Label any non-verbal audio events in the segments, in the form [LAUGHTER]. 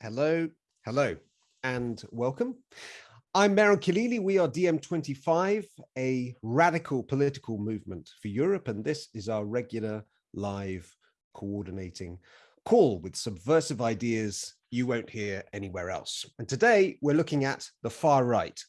Hello, hello, and welcome. I'm Mehran Khalili. We are DiEM25, a radical political movement for Europe, and this is our regular live coordinating call with subversive ideas you won't hear anywhere else. And today we're looking at the far right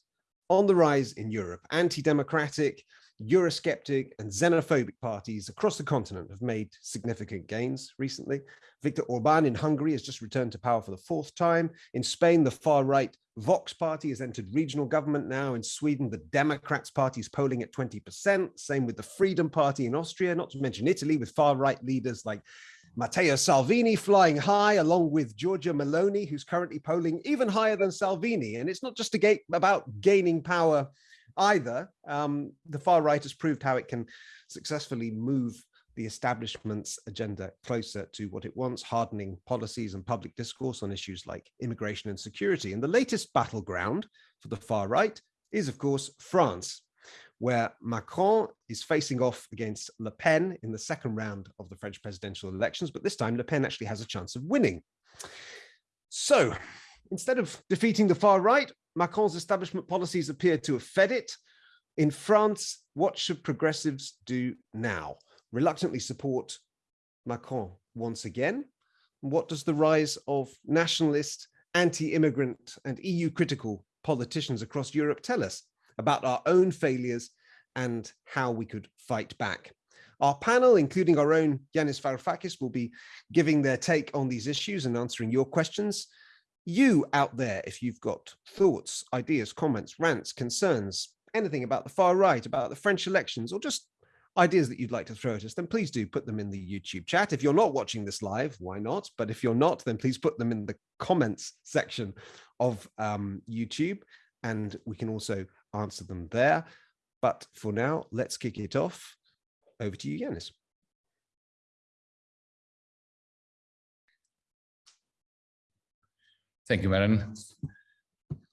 on the rise in Europe, anti-democratic, Eurosceptic and xenophobic parties across the continent have made significant gains recently. Viktor Orban in Hungary has just returned to power for the fourth time. In Spain, the far-right Vox party has entered regional government now. In Sweden, the Democrats party is polling at 20%. Same with the Freedom Party in Austria, not to mention Italy with far-right leaders like Matteo Salvini flying high along with Giorgia Meloni, who's currently polling even higher than Salvini. And it's not just about gaining power either. Um, the far right has proved how it can successfully move the establishment's agenda closer to what it wants, hardening policies and public discourse on issues like immigration and security. And the latest battleground for the far right is, of course, France, where Macron is facing off against Le Pen in the second round of the French presidential elections, but this time Le Pen actually has a chance of winning. So instead of defeating the far right, Macron's establishment policies appear to have fed it. In France, what should progressives do now? Reluctantly support Macron once again? What does the rise of nationalist, anti-immigrant and EU critical politicians across Europe tell us about our own failures and how we could fight back? Our panel, including our own Yanis Varoufakis, will be giving their take on these issues and answering your questions you out there, if you've got thoughts, ideas, comments, rants, concerns, anything about the far right, about the French elections, or just ideas that you'd like to throw at us, then please do put them in the YouTube chat. If you're not watching this live, why not? But if you're not, then please put them in the comments section of um, YouTube, and we can also answer them there. But for now, let's kick it off. Over to you, Yanis. Thank you, Maren.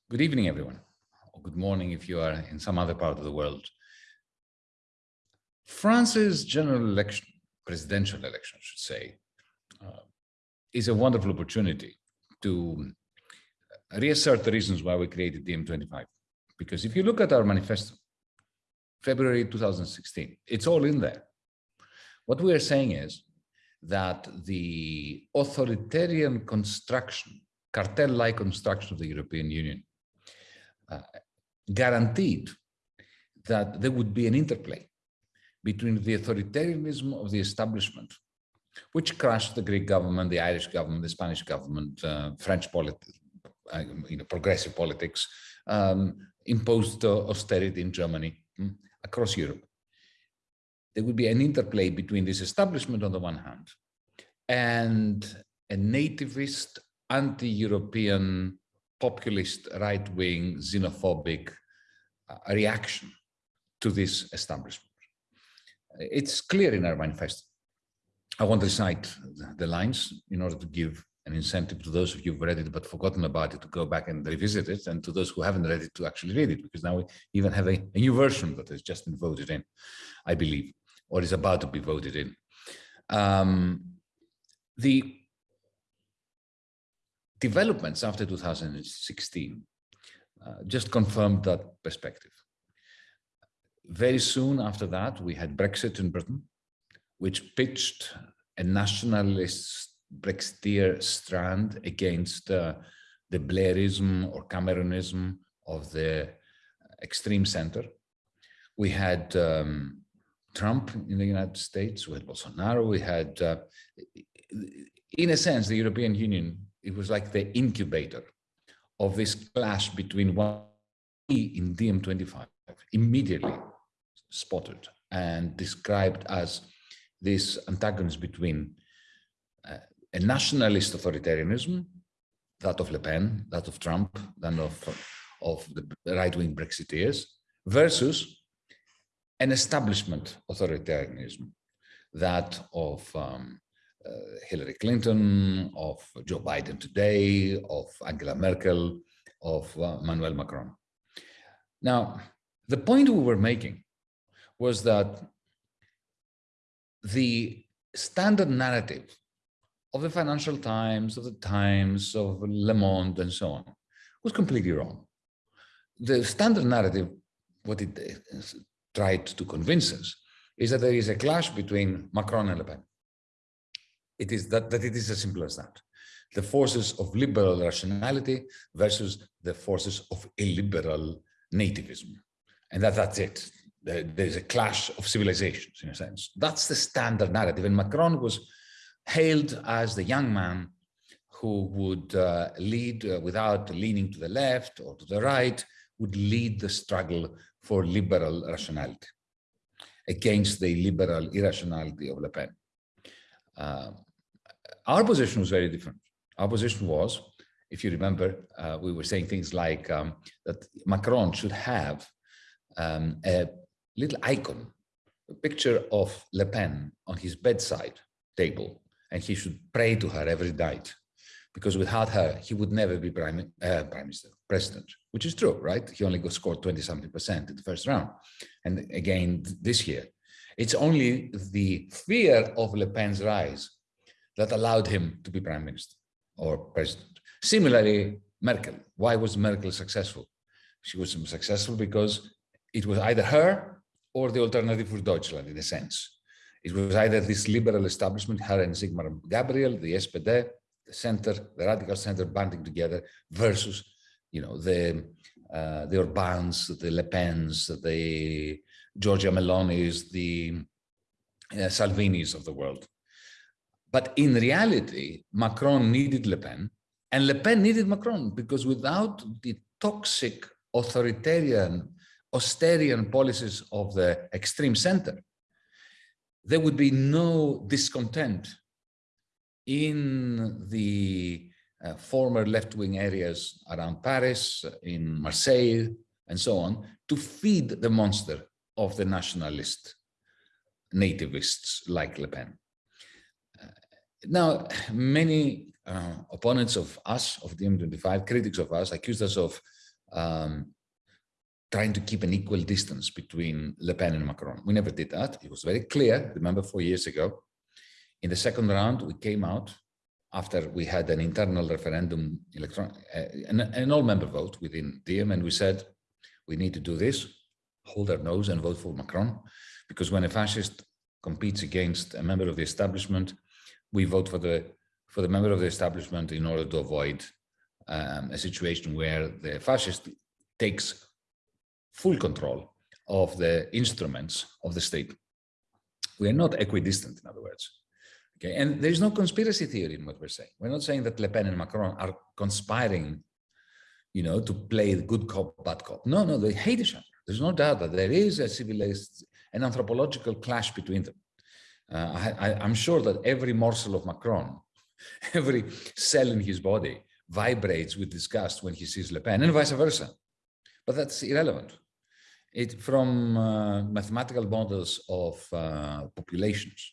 Good evening, everyone. Or good morning if you are in some other part of the world. France's general election, presidential election, I should say, uh, is a wonderful opportunity to reassert the reasons why we created DiEM25. Because if you look at our manifesto, February 2016, it's all in there. What we are saying is that the authoritarian construction cartel-like construction of the European Union uh, guaranteed that there would be an interplay between the authoritarianism of the establishment, which crushed the Greek government, the Irish government, the Spanish government, uh, French politics, uh, you know, progressive politics, um, imposed uh, austerity in Germany, mm, across Europe. There would be an interplay between this establishment on the one hand and a nativist anti-European populist right-wing xenophobic uh, reaction to this establishment. It's clear in our manifesto. I want to cite the lines in order to give an incentive to those of you who've read it but forgotten about it to go back and revisit it and to those who haven't read it to actually read it because now we even have a, a new version that has just been voted in, I believe, or is about to be voted in. Um, the developments after 2016 uh, just confirmed that perspective. Very soon after that, we had Brexit in Britain, which pitched a nationalist Brexiteer strand against uh, the Blairism or Cameronism of the extreme center. We had um, Trump in the United States, we had Bolsonaro, we had, uh, in a sense, the European Union it was like the incubator of this clash between one in DiEM25 immediately spotted and described as this antagonism between uh, a nationalist authoritarianism, that of Le Pen, that of Trump, that of, of the right-wing Brexiteers, versus an establishment authoritarianism, that of um, Hillary Clinton, of Joe Biden today, of Angela Merkel, of uh, Manuel Macron. Now, the point we were making was that the standard narrative of the Financial Times, of the Times, of Le Monde, and so on, was completely wrong. The standard narrative, what it tried to convince us, is that there is a clash between Macron and Le Pen. It is that, that it is as simple as that. The forces of liberal rationality versus the forces of illiberal nativism. And that, that's it. There's a clash of civilizations, in a sense. That's the standard narrative. And Macron was hailed as the young man who would uh, lead uh, without leaning to the left or to the right, would lead the struggle for liberal rationality against the liberal irrationality of Le Pen. Uh, our position was very different. Our position was, if you remember, uh, we were saying things like um, that Macron should have um, a little icon, a picture of Le Pen on his bedside table, and he should pray to her every night because without her, he would never be prime, uh, prime minister, president, which is true, right? He only got scored 20 something percent in the first round. And again, this year, it's only the fear of Le Pen's rise that allowed him to be prime minister or president. Similarly, Merkel. Why was Merkel successful? She was successful because it was either her or the alternative for Deutschland, in a sense. It was either this liberal establishment, her and Sigmar Gabriel, the SPD, the center, the radical center banding together versus, you know, the uh, the Orbans, the Le Pens, the Giorgia Melonis, the uh, Salvinis of the world. But in reality, Macron needed Le Pen and Le Pen needed Macron because without the toxic authoritarian, austerian policies of the extreme center, there would be no discontent in the uh, former left-wing areas around Paris, in Marseille, and so on, to feed the monster of the nationalist nativists like Le Pen. Now, many uh, opponents of us, of DiEM25, critics of us, accused us of um, trying to keep an equal distance between Le Pen and Macron. We never did that. It was very clear, remember four years ago, in the second round, we came out after we had an internal referendum, electron, uh, an, an all-member vote within DiEM, and we said, we need to do this, hold our nose and vote for Macron, because when a fascist competes against a member of the establishment, we vote for the for the member of the establishment in order to avoid um, a situation where the fascist takes full control of the instruments of the state. We are not equidistant, in other words. Okay, and there is no conspiracy theory in what we're saying. We're not saying that Le Pen and Macron are conspiring, you know, to play the good cop, bad cop. No, no, they hate each other. There's no doubt that there is a civilized, an anthropological clash between them. Uh, I, am sure that every morsel of Macron, [LAUGHS] every cell in his body vibrates with disgust when he sees Le Pen and vice versa. But that's irrelevant. It, from uh, mathematical models of uh, populations,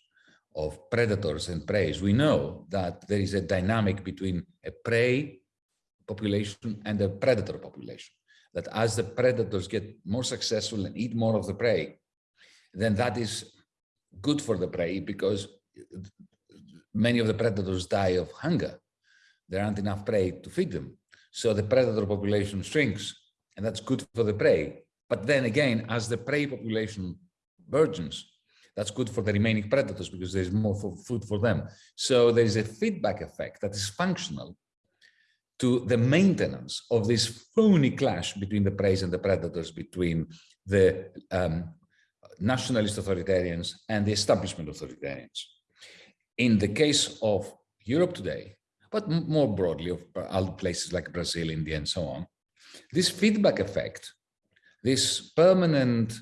of predators and prey, we know that there is a dynamic between a prey population and a predator population. That as the predators get more successful and eat more of the prey, then that is good for the prey because many of the predators die of hunger. There aren't enough prey to feed them. So the predator population shrinks and that's good for the prey. But then again, as the prey population burgeons, that's good for the remaining predators because there's more for food for them. So there is a feedback effect that is functional to the maintenance of this phony clash between the prey and the predators, between the um, nationalist authoritarians and the establishment authoritarians. In the case of Europe today, but more broadly of uh, other places like Brazil, India, and so on, this feedback effect, this permanent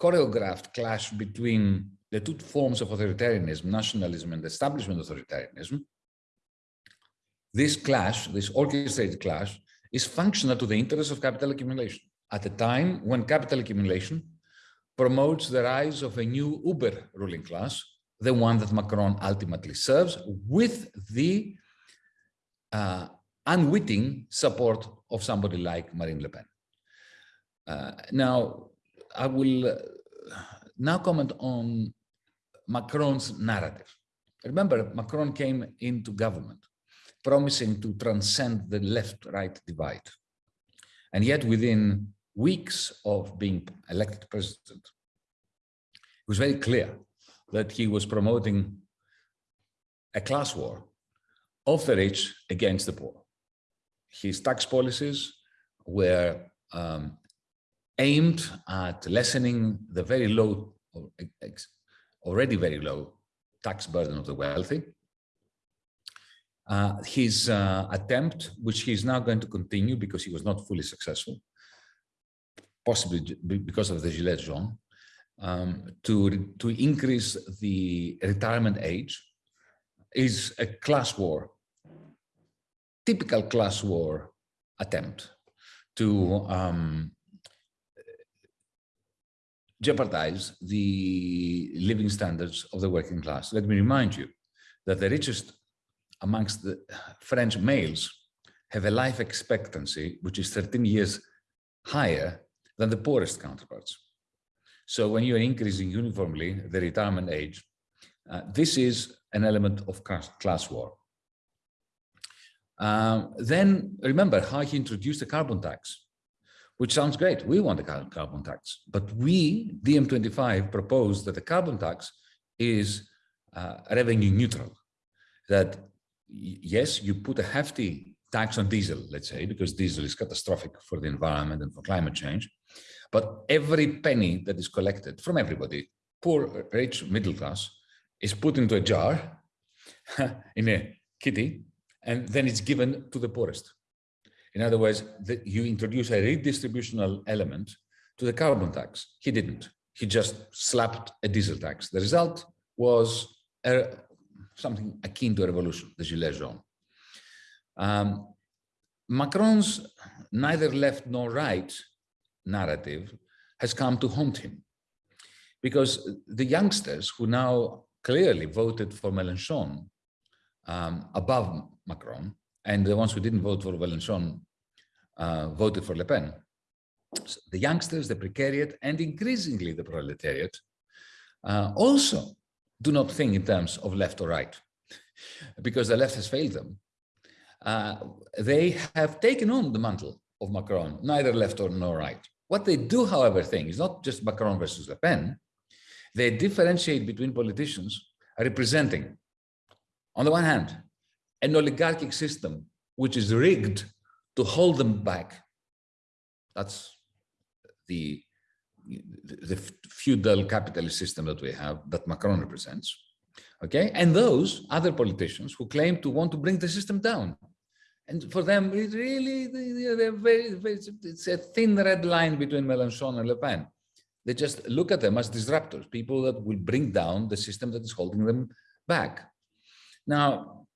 choreographed clash between the two forms of authoritarianism, nationalism and establishment authoritarianism, this clash, this orchestrated clash, is functional to the interests of capital accumulation at a time when capital accumulation promotes the rise of a new uber ruling class, the one that Macron ultimately serves, with the uh, unwitting support of somebody like Marine Le Pen. Uh, now, I will uh, now comment on Macron's narrative. remember, Macron came into government promising to transcend the left-right divide. And yet within weeks of being elected president, it was very clear that he was promoting a class war of the rich against the poor. His tax policies were um, aimed at lessening the very low, already very low tax burden of the wealthy. Uh, his uh, attempt, which he is now going to continue because he was not fully successful, possibly because of the Gilets jaunes, um, to, to increase the retirement age is a class war, typical class war attempt to um, jeopardize the living standards of the working class. Let me remind you that the richest amongst the French males have a life expectancy which is 13 years higher than the poorest counterparts. So when you're increasing uniformly the retirement age, uh, this is an element of class war. Um, then remember how he introduced the carbon tax, which sounds great. We want a carbon tax, but we, DiEM25, propose that the carbon tax is uh, revenue neutral. That yes, you put a hefty tax on diesel, let's say, because diesel is catastrophic for the environment and for climate change. But every penny that is collected from everybody, poor, rich, middle class, is put into a jar [LAUGHS] in a kitty, and then it's given to the poorest. In other words, the, you introduce a redistributional element to the carbon tax. He didn't. He just slapped a diesel tax. The result was a, something akin to a revolution, the Gilets jaunes. Um, Macron's neither left nor right narrative has come to haunt him because the youngsters who now clearly voted for Mélenchon um, above Macron, and the ones who didn't vote for Mélenchon uh, voted for Le Pen. So the youngsters, the precariat, and increasingly the proletariat uh, also do not think in terms of left or right, [LAUGHS] because the left has failed them. Uh, they have taken on the mantle of Macron, neither left or nor right. What they do, however, think is not just Macron versus Le Pen. They differentiate between politicians representing, on the one hand, an oligarchic system which is rigged to hold them back. That's the the feudal capitalist system that we have that Macron represents. Okay, and those other politicians who claim to want to bring the system down. And for them, it really, they're very, very, it's a thin red line between Mélenchon and Le Pen. They just look at them as disruptors, people that will bring down the system that is holding them back. Now,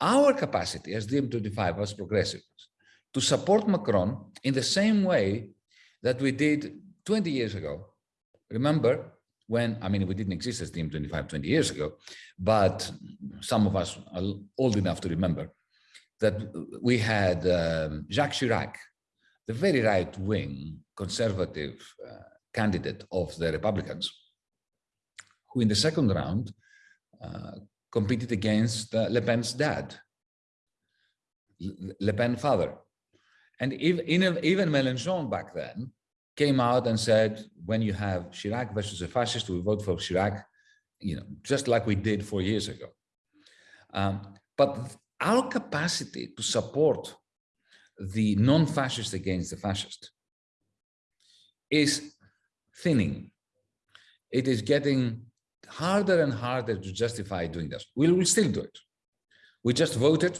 our capacity as DiEM25, as progressives, to support Macron in the same way that we did 20 years ago. Remember when, I mean, we didn't exist as DiEM25 20 years ago, but some of us are old enough to remember that we had um, Jacques Chirac, the very right-wing conservative uh, candidate of the Republicans, who in the second round uh, competed against uh, Le Pen's dad, Le Pen father. And even, even Mélenchon back then came out and said, when you have Chirac versus a fascist, we vote for Chirac, you know, just like we did four years ago. Um, but our capacity to support the non-fascist against the fascist is thinning. It is getting harder and harder to justify doing this. We will still do it. We just voted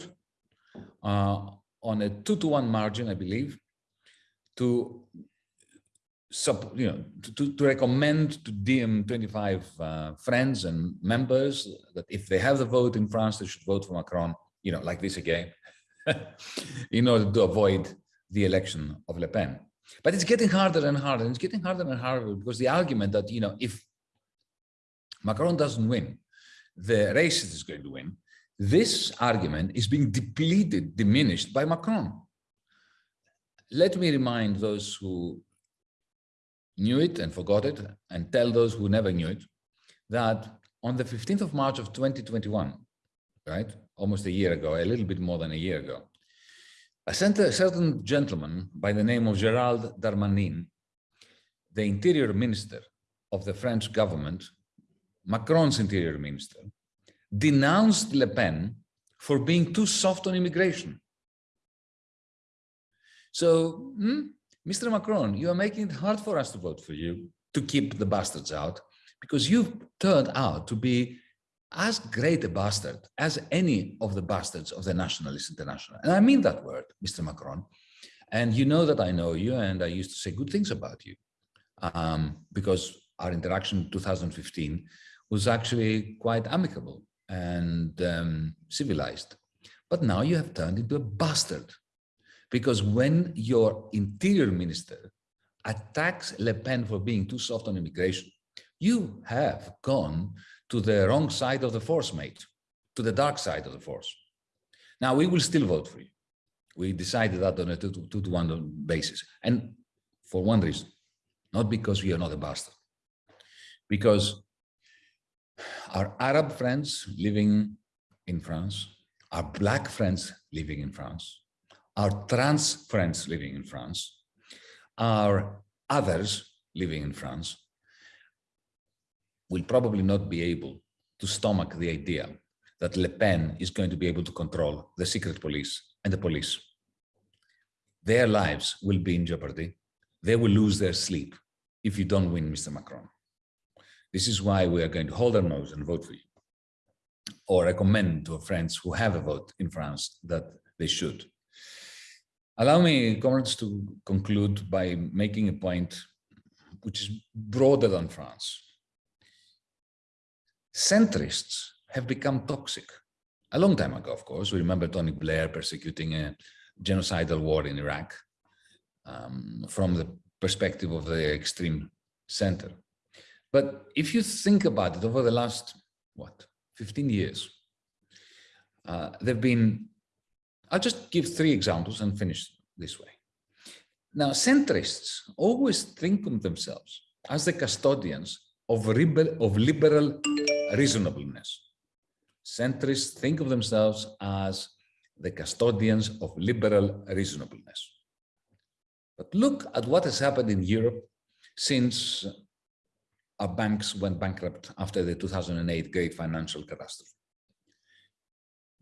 uh, on a two to one margin, I believe, to you know, to, to recommend to DiEM25 uh, friends and members that if they have the vote in France, they should vote for Macron, you know, like this again, [LAUGHS] in order to avoid the election of Le Pen. But it's getting harder and harder. And it's getting harder and harder because the argument that, you know, if Macron doesn't win, the racist is going to win. This argument is being depleted, diminished by Macron. Let me remind those who knew it and forgot it and tell those who never knew it that on the 15th of March of 2021, right, almost a year ago, a little bit more than a year ago, a certain gentleman by the name of Gerald Darmanin, the interior minister of the French government, Macron's interior minister, denounced Le Pen for being too soft on immigration. So, hmm, Mr. Macron, you are making it hard for us to vote for you to keep the bastards out because you've turned out to be as great a bastard as any of the bastards of the Nationalist International. And I mean that word, Mr. Macron. And you know that I know you and I used to say good things about you um, because our interaction in 2015 was actually quite amicable and um, civilized. But now you have turned into a bastard because when your interior minister attacks Le Pen for being too soft on immigration, you have gone to the wrong side of the force, mate, to the dark side of the force. Now, we will still vote for you. We decided that on a two to, two to one basis. And for one reason, not because we are not a bastard, because our Arab friends living in France, our black friends living in France, our trans friends living in France, our others living in France will probably not be able to stomach the idea that Le Pen is going to be able to control the secret police and the police. Their lives will be in jeopardy. They will lose their sleep if you don't win Mr. Macron. This is why we are going to hold our nose and vote for you or recommend to our friends who have a vote in France that they should. Allow me, comrades, to conclude by making a point which is broader than France. Centrists have become toxic. A long time ago, of course, we remember Tony Blair persecuting a genocidal war in Iraq um, from the perspective of the extreme center. But if you think about it over the last, what, 15 years, uh, there have been I'll just give three examples and finish this way. Now, centrists always think of themselves as the custodians of, of liberal reasonableness. Centrists think of themselves as the custodians of liberal reasonableness. But look at what has happened in Europe since our banks went bankrupt after the 2008 great financial catastrophe.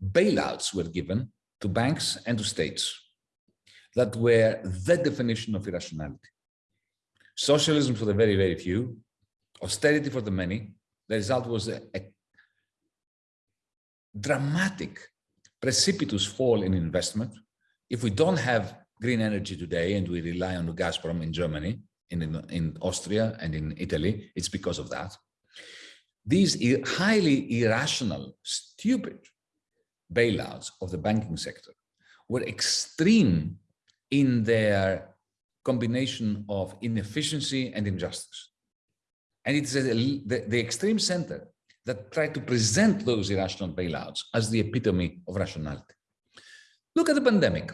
Bailouts were given to banks and to states that were the definition of irrationality. Socialism for the very, very few, austerity for the many. The result was a, a dramatic, precipitous fall in investment. If we don't have green energy today and we rely on Gazprom in Germany, in, in, in Austria and in Italy, it's because of that. These highly irrational, stupid bailouts of the banking sector were extreme in their combination of inefficiency and injustice. And it's the, the extreme center that tried to present those irrational bailouts as the epitome of rationality. Look at the pandemic.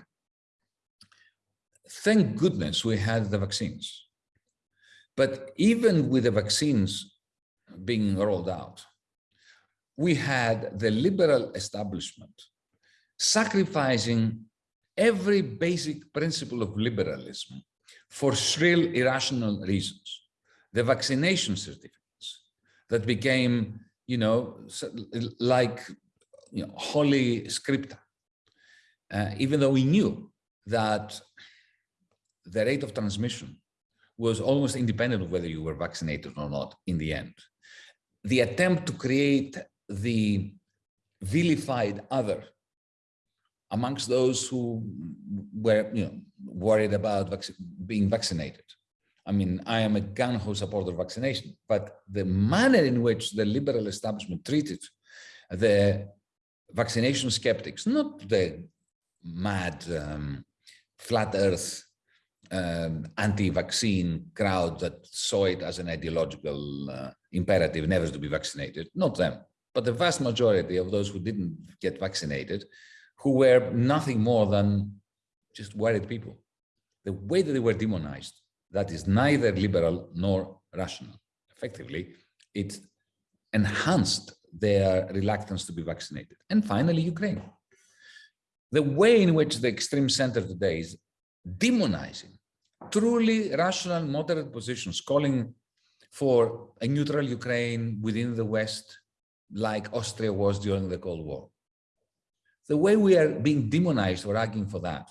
Thank goodness we had the vaccines. But even with the vaccines being rolled out, we had the liberal establishment sacrificing every basic principle of liberalism for shrill, irrational reasons. The vaccination certificates that became, you know, like you know, holy scripta, uh, even though we knew that the rate of transmission was almost independent of whether you were vaccinated or not in the end. The attempt to create the vilified other amongst those who were you know, worried about vac being vaccinated. I mean, I am a gun-ho supporter of vaccination, but the manner in which the liberal establishment treated the vaccination skeptics, not the mad um, flat earth um, anti-vaccine crowd that saw it as an ideological uh, imperative never to be vaccinated, not them but the vast majority of those who didn't get vaccinated, who were nothing more than just worried people, the way that they were demonized, that is neither liberal nor rational. Effectively, it enhanced their reluctance to be vaccinated. And finally, Ukraine. The way in which the extreme center today is demonizing truly rational, moderate positions, calling for a neutral Ukraine within the West, like Austria was during the Cold War. The way we are being demonized or arguing for that,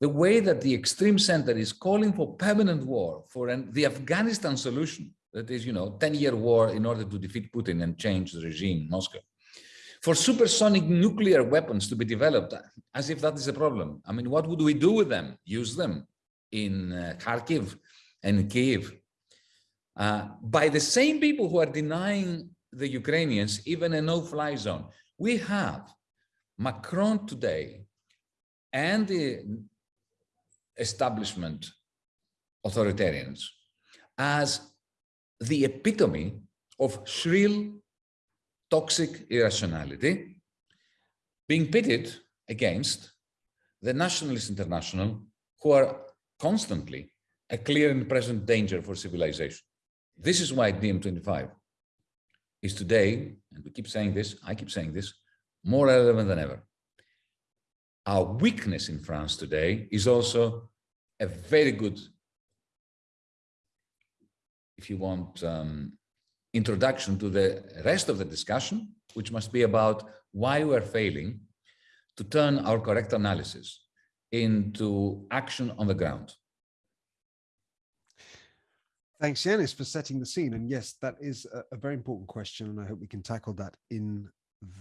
the way that the extreme center is calling for permanent war, for an, the Afghanistan solution, that is, you know, 10-year war in order to defeat Putin and change the regime in Moscow, for supersonic nuclear weapons to be developed, as if that is a problem. I mean, what would we do with them? Use them in uh, Kharkiv and Kiev uh, by the same people who are denying the Ukrainians even a no-fly zone. We have Macron today and the establishment authoritarians as the epitome of shrill, toxic irrationality being pitted against the nationalist international who are constantly a clear and present danger for civilization. This is why DiEM25 is today, and we keep saying this, I keep saying this, more relevant than ever. Our weakness in France today is also a very good, if you want, um, introduction to the rest of the discussion, which must be about why we're failing to turn our correct analysis into action on the ground. Thanks, Yanis, for setting the scene. And yes, that is a, very important question, and I hope we can tackle that in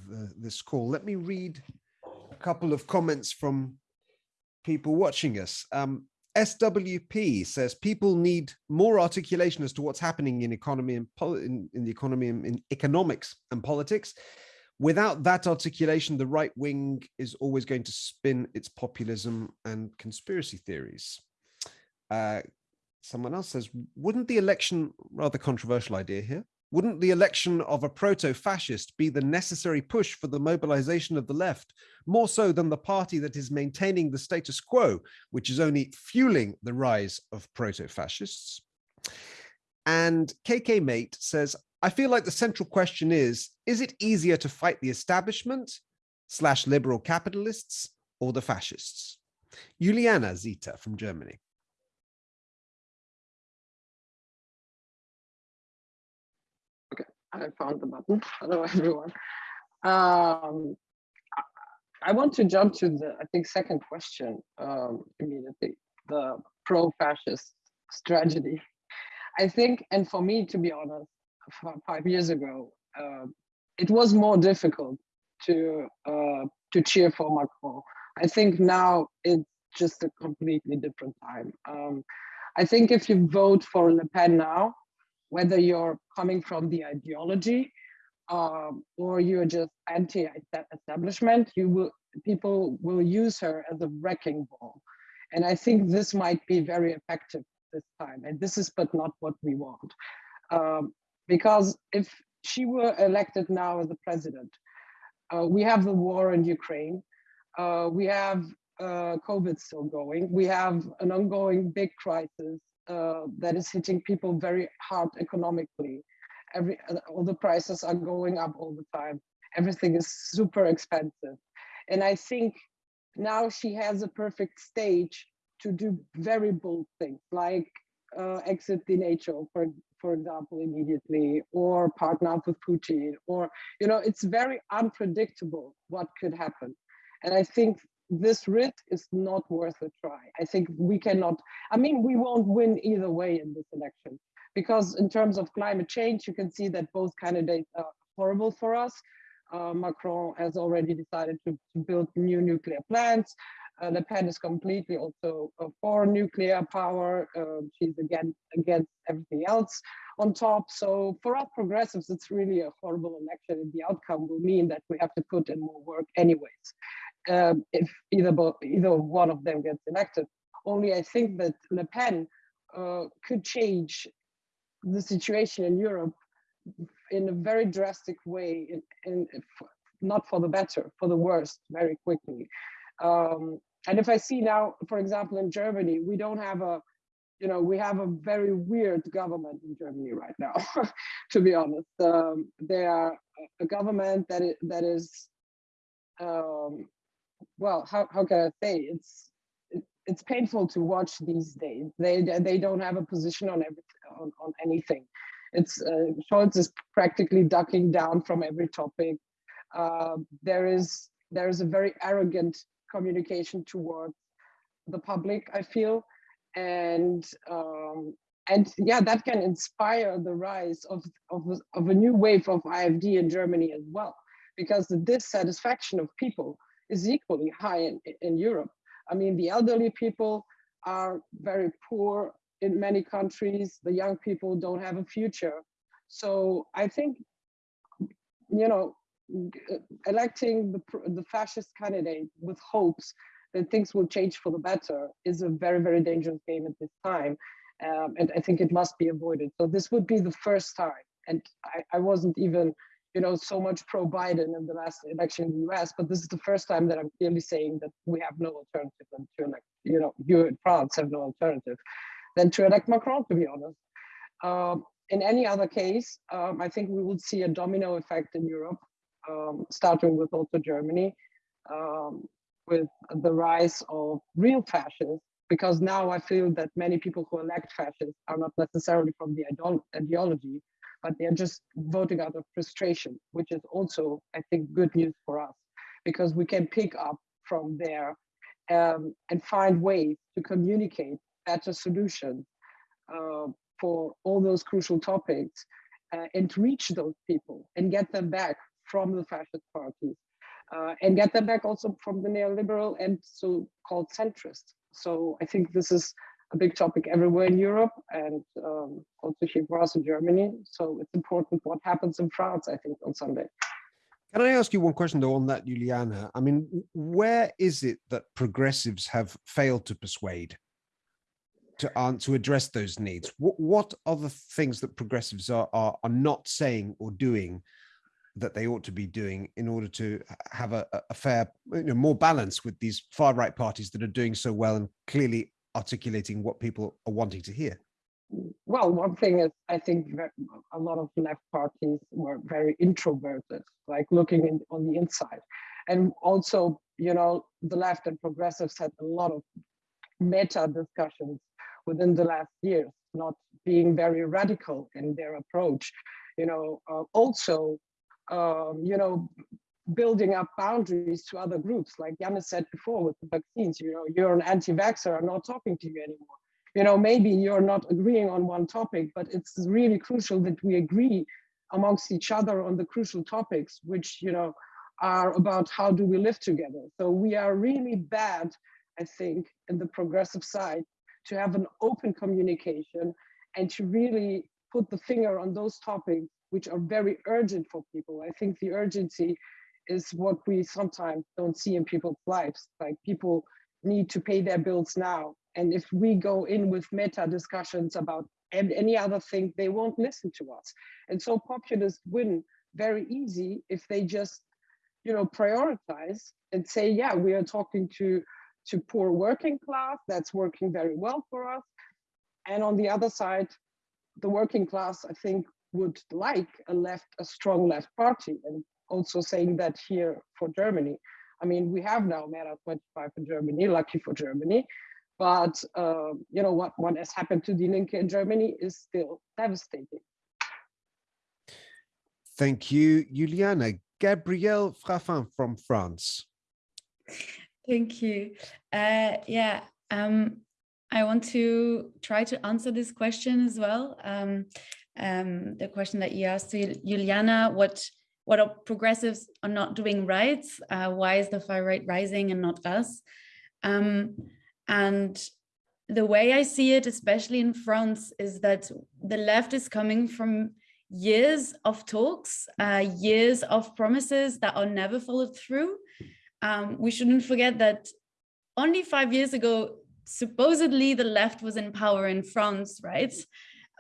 the, this call. Let me read couple of comments from people watching us. Um, SWP says people need more articulation as to what's happening in economy and in, in the economy and in economics and politics. Without that articulation, the right wing is always going to spin its populism and conspiracy theories. Uh, someone else says, wouldn't the election, rather controversial idea here, wouldn't the election of a proto-fascist be the necessary push for the mobilization of the left, more so than the party that is maintaining the status quo, which is only fueling the rise of proto-fascists? And KK Mate says, I feel like the central question is, is it easier to fight the establishment slash liberal capitalists or the fascists? Juliana Zita from Germany. I found the button. [LAUGHS] Hello, everyone. Um, I want to jump to the, I think, second question um, immediately, the pro-fascist strategy. I think, and for me, to be honest, five years ago, uh, it was more difficult to uh, to cheer for Macron. I think now it's just a completely different time. Um, I think if you vote for Le Pen now, whether you're coming from the ideology um, or you're just anti-establishment, you will people will use her as a wrecking ball. And I think this might be very effective this time. And this is but not what we want. Um, because if she were elected now as the president, uh, we have the war in Ukraine. Uh, we have uh, COVID still going. We have an ongoing big crisis uh, that is hitting people very hard economically. Every uh, all the prices are going up all the time. Everything is super expensive, and I think now she has a perfect stage to do very bold things like uh, exit the NATO, for for example, immediately, or partner up with Putin, or you know, it's very unpredictable what could happen. And I think this writ is not worth a try. I think we cannot, I mean, we won't win either way in this election because in terms of climate change, you can see that both candidates are horrible for us. Uh, Macron has already decided to, to build new nuclear plants. Uh, Le Pen is completely also uh, for nuclear power. Uh, she's again against everything else on top. So for us progressives, it's really a horrible election and the outcome will mean that we have to put in more work anyways um, if either either one of them gets elected. Only I think that Le Pen uh, could change the situation in Europe in a very drastic way, in, in, not for the better, for the worst, very quickly. Um, and if I see now, for example, in Germany, we don't have a you know, we have a very weird government in Germany right now, [LAUGHS] to be honest. Um, they are a government that is, that is um, well, how, how can I say? It's it, it's painful to watch these days. They they don't have a position on every on, on anything. It's uh, Scholz is practically ducking down from every topic. Uh, there is there is a very arrogant communication towards the public. I feel and um, and yeah, that can inspire the rise of, of, of a new wave of AfD in Germany as well, because the dissatisfaction of people is equally high in, in Europe. I mean, the elderly people are very poor in many countries. The young people don't have a future. So I think, you know, electing the, the fascist candidate with hopes that things will change for the better is a very, very dangerous game at this time. Um, and I think it must be avoided. So this would be the first time. And I, I wasn't even, you know, so much pro-Biden in the last election in the US, but this is the first time that I'm clearly saying that we have no alternative than to elect, you know, you in France have no alternative than to elect Macron, to be honest. Um, in any other case, um, I think we will see a domino effect in Europe, um, starting with also Germany. Um, with the rise of real fascists, because now I feel that many people who elect fascists are not necessarily from the ideology, but they're just voting out of frustration, which is also, I think, good news for us, because we can pick up from there um, and find ways to communicate better solutions uh, for all those crucial topics uh, and reach those people and get them back from the fascist parties uh, and get them back also from the neoliberal and so-called centrist. So I think this is a big topic everywhere in Europe and um, also here for us in Germany. So it's important what happens in France, I think, on Sunday. Can I ask you one question though on that, Juliana? I mean, where is it that progressives have failed to persuade to, uh, to address those needs? What, what are the things that progressives are, are, are not saying or doing that they ought to be doing in order to have a, a fair, you know, more balance with these far right parties that are doing so well and clearly articulating what people are wanting to hear? Well, one thing is, I think a lot of left parties were very introverted, like looking in, on the inside. And also, you know, the left and progressives had a lot of meta discussions within the last years, not being very radical in their approach. You know, uh, also um, you know, building up boundaries to other groups. Like Yana said before with the vaccines, you know, you're an anti-vaxxer, I'm not talking to you anymore. You know, maybe you're not agreeing on one topic, but it's really crucial that we agree amongst each other on the crucial topics, which, you know, are about how do we live together. So we are really bad, I think, in the progressive side to have an open communication and to really put the finger on those topics which are very urgent for people. I think the urgency is what we sometimes don't see in people's lives. Like people need to pay their bills now. And if we go in with meta discussions about any other thing, they won't listen to us. And so populists win very easy if they just, you know, prioritize and say, yeah, we are talking to, to poor working class, that's working very well for us. And on the other side, the working class, I think, would like a left, a strong left party, and also saying that here for Germany. I mean, we have now MERA25 in Germany, lucky for Germany, but uh, you know what, what has happened to Die Linke in Germany is still devastating. Thank you, Juliana. Gabrielle Fraffin from France. Thank you. Uh, yeah, um, I want to try to answer this question as well. Um, um, the question that you asked Juliana, what what are progressives are not doing right? Uh, why is the far right rising and not us? Um, and the way I see it, especially in France, is that the left is coming from years of talks, uh, years of promises that are never followed through. Um, we shouldn't forget that only five years ago, supposedly the left was in power in France, right?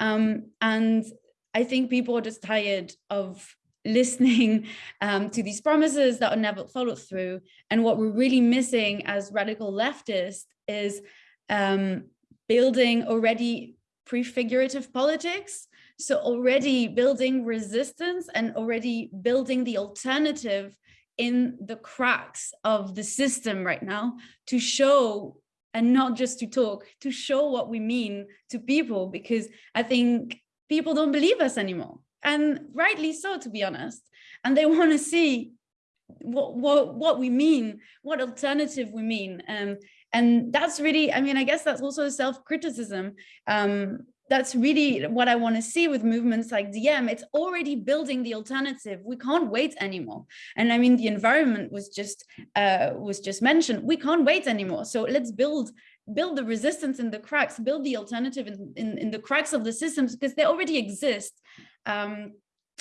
Um, and I think people are just tired of listening um, to these promises that are never followed through. And what we're really missing as radical leftists is um, building already prefigurative politics. So already building resistance and already building the alternative in the cracks of the system right now to show and not just to talk, to show what we mean to people, because I think people don't believe us anymore. And rightly so, to be honest. And they [LAUGHS] want to see what, what, what we mean, what alternative we mean. Um, and that's really, I mean, I guess that's also self-criticism. Um, that's really what I want to see with movements like DiEM. It's already building the alternative. We can't wait anymore. And I mean, the environment was just uh, was just mentioned. We can't wait anymore. So let's build build the resistance in the cracks, build the alternative in, in, in the cracks of the systems because they already exist. Um,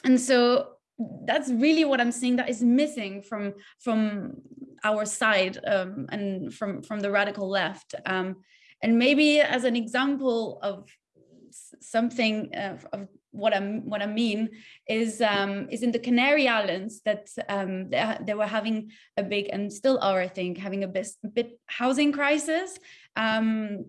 and so that's really what I'm seeing that is missing from from our side um, and from from the radical left. Um, and maybe as an example of something uh, of what I'm what I mean is um, is in the Canary Islands that um, they, they, were having a big and still are I think having a bit, bit housing crisis um,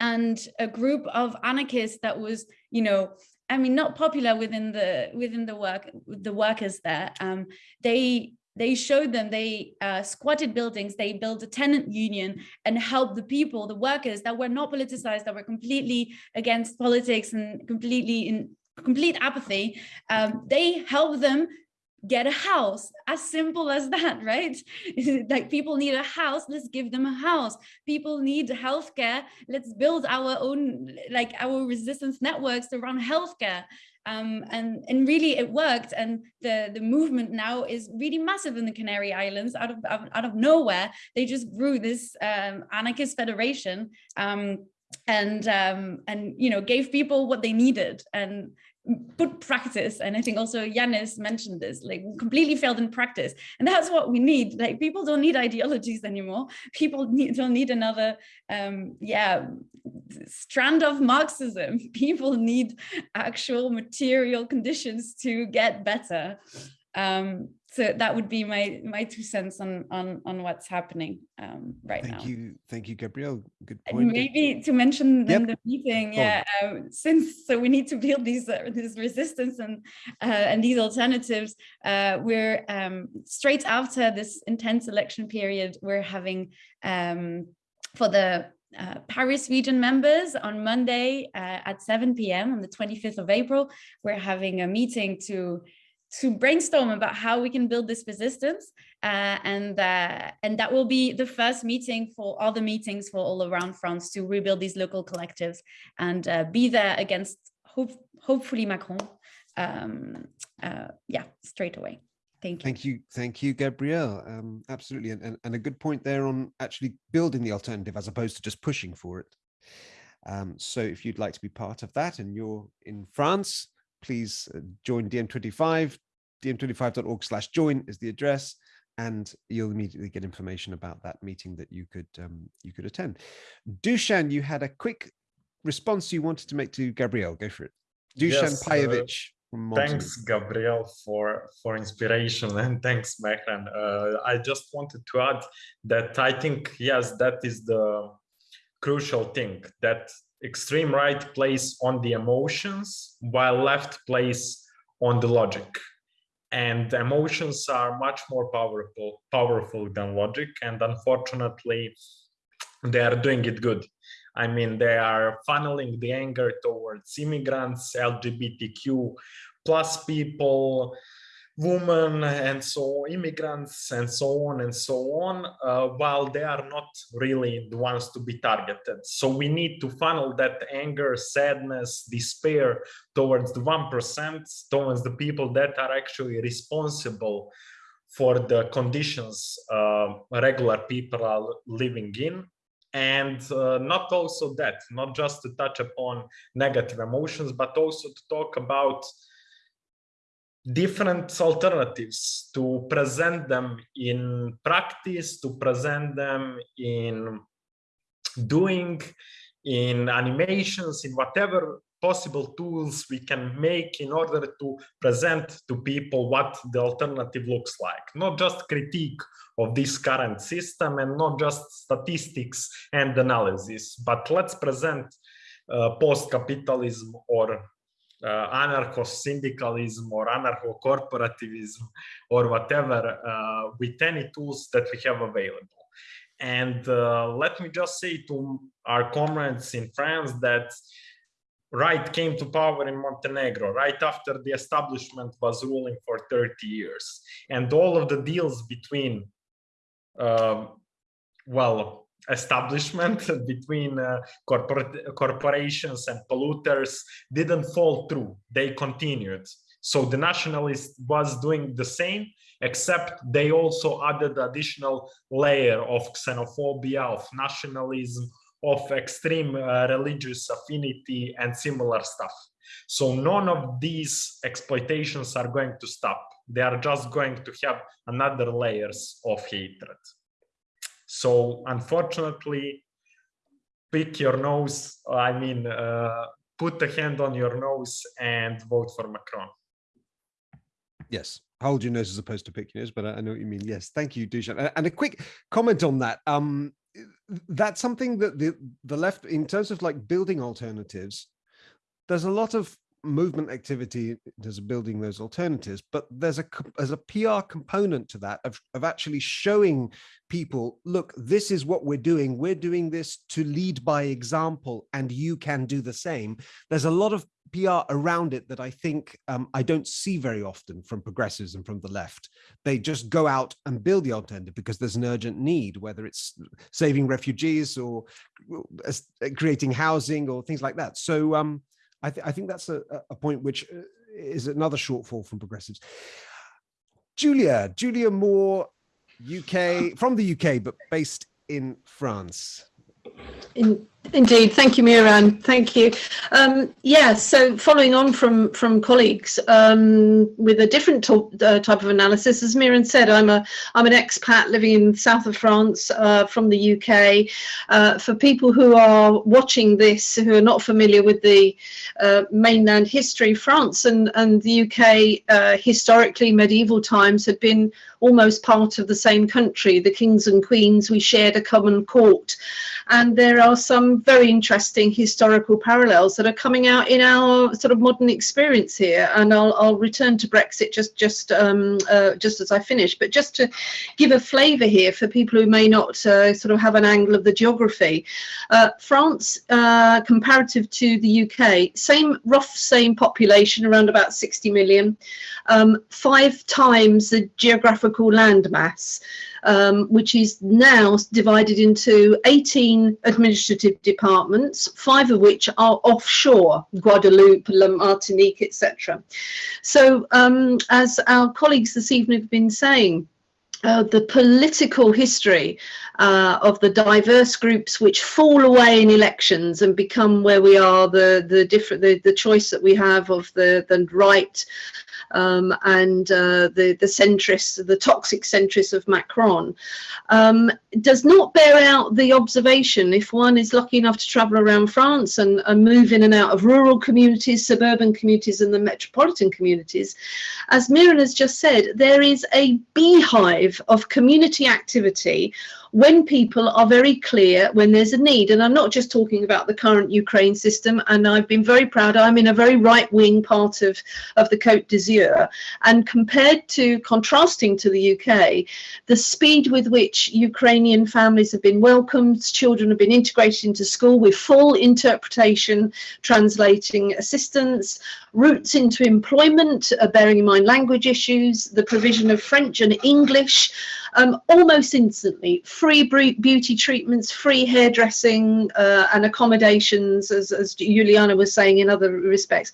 and a group of anarchists that was you know I mean not popular within the within the work the workers there. Um, they they showed them they uh, squatted buildings they built a tenant union and helped the people the workers that were not politicized that were completely against politics and completely in complete apathy. Um, they helped them get a house. As simple as that [LAUGHS] right? [LAUGHS] Like people need a house let's give them a house. People need healthcare let's build our own like our resistance networks around healthcare. Um, and and really it worked and the the movement now is really massive in the Canary Islands out of out of nowhere. They just grew this um, anarchist federation um, and um, and you know gave people what they needed. And put practice and i think also Yanis mentioned this like completely failed in practice. And that's what we need. Like people don't need ideologies anymore. People need, don't need another um yeah strand of marxism. [LAUGHS] People need actual material conditions to get better. Um so that would be my my two cents on on on what's happening um, right thank now. Thank you, thank you, Gabrielle. Good point. And maybe to mention yep. in the meeting, yeah, uh, since so we need to build these uh, this resistance and uh, and these alternatives. Uh, we're um, straight after this intense election period. We're having um, for the uh, Paris region members on Monday uh, at 7 p.m. on the 25th of April. We're having a meeting to to brainstorm about how we can build this resistance uh, and uh, and that will be the first meeting for all the meetings for all around France to rebuild these local collectives and uh, be there against hope, hopefully Macron um, uh, yeah straight away. Thank you. Thank you. Thank you Gabrielle. Um, absolutely. And, and, and a good point there on actually building the alternative as opposed to just pushing for it. Um, so if you'd like to be part of that and you're in France please uh, join DiEM25. DiEM25.org slash join is the address and you'll immediately get information about that meeting that you could um, you could attend. Dusan, you had a quick response you wanted to make to Gabrielle. Go for it. Dusan yes. Uh, thanks, Gabrielle, for for inspiration, [LAUGHS] and thanks, Mehran. Uh, I just wanted to add that I think yes, that is the crucial thing that extreme right plays on the emotions while left plays on the logic. And emotions are much more powerful powerful than logic and unfortunately they are doing it good. I mean they are funneling the anger towards immigrants lgbtq plus people women and so immigrants and so on and so on uh, while they are not really the ones to be targeted. So we need to funnel that anger sadness despair towards the 1% towards the people that are actually responsible for the conditions uh, regular people are living in. And uh, not also that not just to touch upon negative emotions but also to talk about different alternatives to present them in practice, to present them in doing, in animations, in whatever possible tools we can make in order to present to people what the alternative looks like. Not just critique of this current system and not just statistics and analysis but let's present uh, post-capitalism or uh, anarcho-syndicalism or anarcho-corporativism or whatever uh, with any tools that we have available. And uh, let me just say to our comrades in France that right came to power in Montenegro right after the establishment was ruling for 30 years. And all of the deals between, uh, well, establishment [LAUGHS] between uh, corporate corporations and polluters didn't fall through. They continued. So the nationalist was doing the same except they also added additional layer of xenophobia of nationalism of extreme uh, religious affinity and similar stuff. So none of these exploitations are going to stop. They are just going to have another layers of hatred so unfortunately, pick your nose. I mean, uh, put a hand on your nose and vote for Macron. Yes, hold your nose as opposed to pick your nose, but I, know what you mean. Yes, thank you, Dusan. And a quick comment on that. Um, that's something that the the left, in terms of like building alternatives, there's a lot of movement activity there's building those alternatives but there's a there's a pr component to that of, of actually showing people look this is what we're doing. We're doing this to lead by example and you can do the same. There's a lot of pr around it that i think um, i don't see very often from progressives and from the left. They just go out and build the alternative because there's an urgent need whether it's saving refugees or uh, creating housing or things like that. So um I, th I think that's a, a point which uh, is another shortfall from progressives. Julia, Julia Moore, UK, from the UK, but based in France. In, indeed, thank you, Mehran. Thank you. Um, yeah, so following on from from colleagues um, with a different uh, type of analysis, as Mehran said, I'm a I'm an expat living in south of France uh, from the UK. Uh, for people who are watching this who are not familiar with the uh, mainland history, France and and the UK uh, historically medieval times had been almost part of the same country. The kings and queens we shared a common court and there are some very interesting historical parallels that are coming out in our sort of modern experience here. And I'll, I'll return to Brexit just just um, uh, just as I finish, but just to give a flavour here for people who may not uh, sort of have an angle of the geography. Uh, France, uh, comparative to the UK, same rough same population, around about 60 million, um, five times the geographical landmass um, which is now divided into 18 administrative departments, five of which are offshore, Guadeloupe, La Martinique, etc. So um, as our colleagues this evening have been saying, uh, the political history uh, of the diverse groups which fall away in elections and become where we are the the different the, the choice that we have of the the right um, and uh, the, the centrists, the toxic centrists of Macron, um, does not bear out the observation if one is lucky enough to travel around France and, and move in and out of rural communities, suburban communities and the metropolitan communities. As Mehran has just said, there is a beehive of community activity when people are very clear when there's a need. And I'm not just talking about the current Ukraine system. And I've been very proud. I'm in a very right wing part of, of the Côte d'Azur. And compared to contrasting to the UK, the speed with which Ukrainian families have been welcomed, children have been integrated into school with full interpretation, translating assistance, routes into employment, uh, bearing in mind language issues, the provision of French and English, um, almost instantly. Free beauty treatments, free hairdressing uh, and accommodations, as, as Juliana was saying in other respects.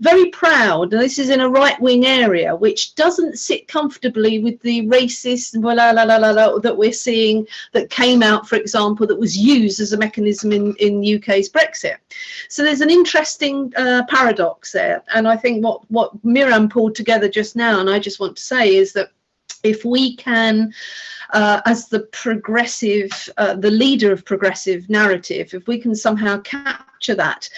Very proud, and this is in a right-wing area, which doesn't sit comfortably with the racist la, la, la, la, la, that we're seeing that came out, for example, that was used as a mechanism in, in UK's Brexit. So there's an interesting uh, paradox there. And I think what, what Mehran pulled together just now, and I just want to say, is that if we can uh, as the progressive, uh, the leader of progressive narrative, if we can somehow capture that.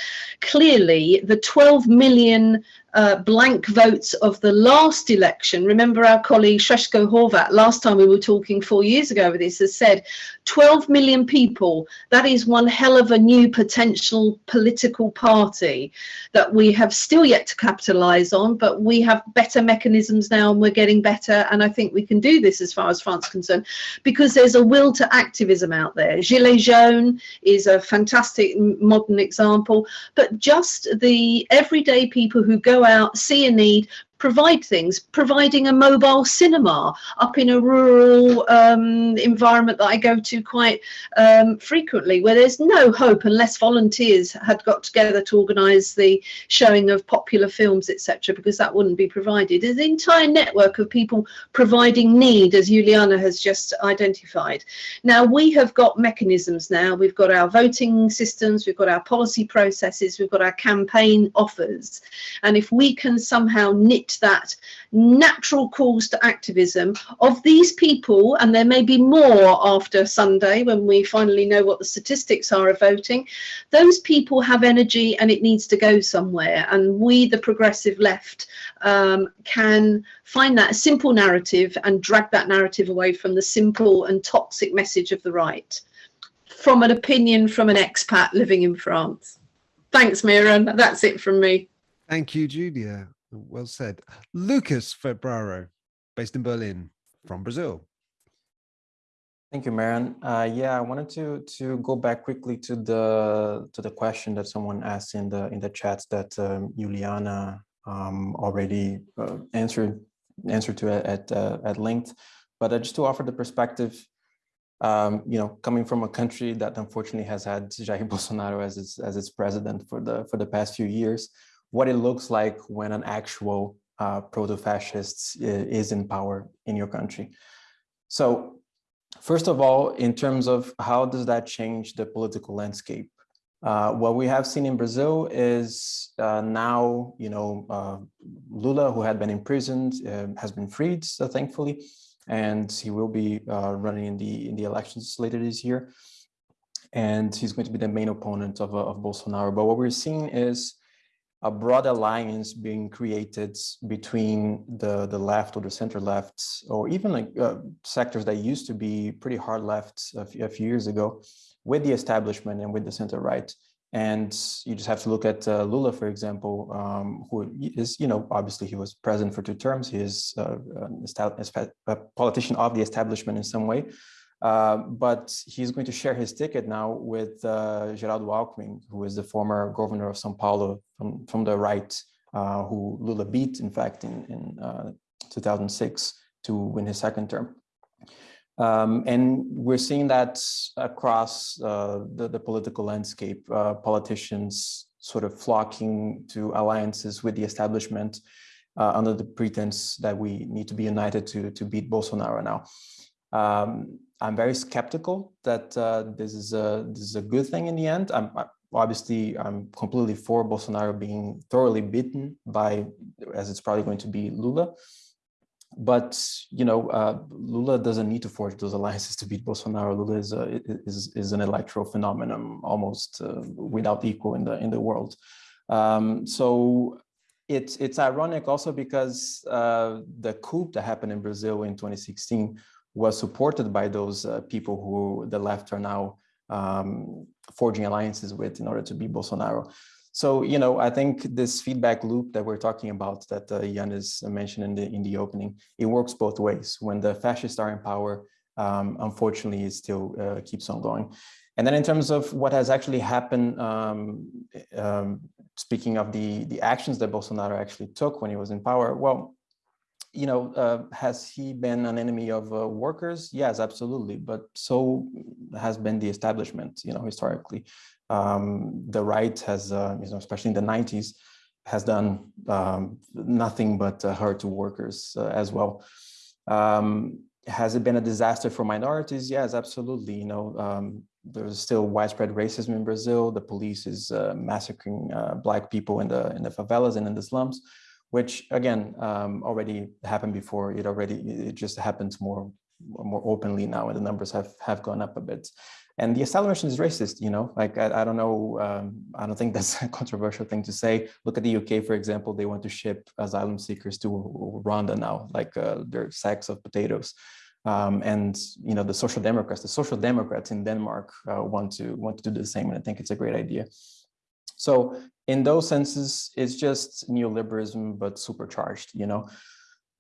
Clearly, the 12 million uh, blank votes of the last election. Remember our colleague Srećko Horvat, last time we were talking four years ago with this, has said 12 million people, that is one hell of a new potential political party that we have still yet to capitalise on, but we have better mechanisms now and we're getting better. And I think we can do this as far as France is concerned, because there's a will to activism out there. Gilets jaunes is a fantastic modern example, but just the everyday people who go out, see a need, provide things, providing a mobile cinema up in a rural um, environment that I go to quite um, frequently, where there's no hope unless volunteers had got together to organise the showing of popular films, etc., because that wouldn't be provided. There's an entire network of people providing need, as Juliana has just identified. Now, we have got mechanisms now. We've got our voting systems, we've got our policy processes, we've got our campaign offers. And if we can somehow knit that natural calls to activism of these people, and there may be more after Sunday when we finally know what the statistics are of voting, those people have energy and it needs to go somewhere. And we, the progressive left, um, can find that simple narrative and drag that narrative away from the simple and toxic message of the right. From an opinion from an expat living in France. Thanks, Mehran. That's it from me. Thank you, Julia. Well said. Lucas Febraro, based in Berlin, from Brazil. Thank you, Mehran. Uh, yeah, I wanted to to go back quickly to the to the question that someone asked in the in the chats that um, Juliana um, already uh, answered answered to at uh, at length, but uh, just to offer the perspective, um, you know, coming from a country that unfortunately has had Jair [LAUGHS] Bolsonaro as its as its president for the for the past few years, what it looks like when an actual uh, proto-fascist is in power in your country. So first of all, in terms of how does that change the political landscape? Uh, what we have seen in Brazil is uh, now, you know, uh, Lula, who had been imprisoned, uh, has been freed, so thankfully, and he will be uh, running in the in the elections later this year. And he's going to be the main opponent of, of Bolsonaro. But what we're seeing is a broad alliance being created between the, the left or the center left, or even like uh, sectors that used to be pretty hard left a few, years ago with the establishment and with the center right. And you just have to look at uh, Lula, for example, um, who is, you know, obviously he was president for two terms. He is uh, a politician of the establishment in some way. Uh, but he's going to share his ticket now with uh, Geraldo Alckmin, who is the former governor of São Paulo from, from the right, uh, who Lula beat, in fact, in, in uh, 2006 to win his second term. Um, and we're seeing that across uh, the, the, political landscape, politicians sort of flocking to alliances with the establishment under the pretense that we need to be united to, to beat Bolsonaro now. Um, I'm very skeptical that uh, this is a this is a good thing in the end. I'm obviously I'm completely for Bolsonaro being thoroughly beaten by, as it's probably going to be Lula. But you know, uh, Lula doesn't need to forge those alliances to beat Bolsonaro. Lula is a, is is an electoral phenomenon almost uh, without equal in the in the world. Um, so it's it's ironic also because uh, the coup that happened in Brazil in 2016 was supported by those uh, people who the left are now um, forging alliances with in order to beat Bolsonaro. So, you know, I think this feedback loop that we're talking about that uh, Yanis mentioned in the in the opening, it works both ways. When the fascists are in power, um, unfortunately, it still uh, keeps on going. And then in terms of what has actually happened, um, um, speaking of the, the actions that Bolsonaro actually took when he was in power, well, you know, uh, has he been an enemy of uh, workers? Yes, absolutely. But so has been the establishment, you know, historically. Um, the right has, uh, you know, especially in the 90s, has done um, nothing but uh, hurt to workers uh, as well. Um, has it been a disaster for minorities? Yes, absolutely. You know, um, there's still widespread racism in Brazil. The police is uh, massacring black people in the in the favelas and in the slums which again um, already happened before. It already it just happens more more openly now, and the numbers have have gone up a bit. and the establishment is racist, you know, like, I, I don't know, um, I don't think [LAUGHS] that's a controversial thing to say. Look at the UK, for example, they want to ship asylum seekers to Rwanda now, like uh, they're sacks of potatoes. Um, and you know the social democrats the social democrats in denmark uh, want to want to do the same and i think it's a great idea so in those senses it's just neoliberalism but supercharged you know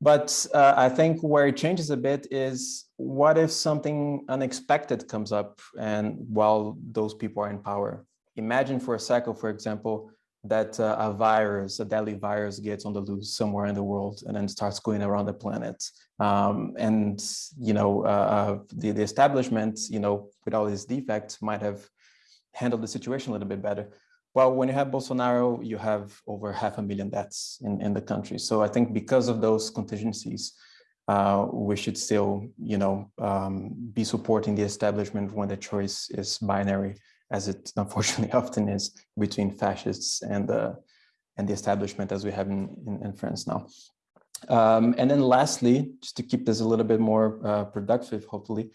but uh, i think where it changes a bit is what if something unexpected comes up and while those people are in power imagine for a second for example that uh, a virus, a deadly virus gets on the loose somewhere in the world and then starts going around the planet. Um, and, you know, uh, uh, the, the establishment, you know, with all these defects might have handled the situation a little bit better. Well, when you have Bolsonaro, you have over half a million deaths in, in the country. So I think because of those contingencies, uh, we should still, you know, um, be supporting the establishment when the choice is binary as it [LAUGHS] unfortunately often is between fascists and the and the establishment as we have in, in, in France now. Um, and then lastly, just to keep this a little bit more uh, productive, hopefully,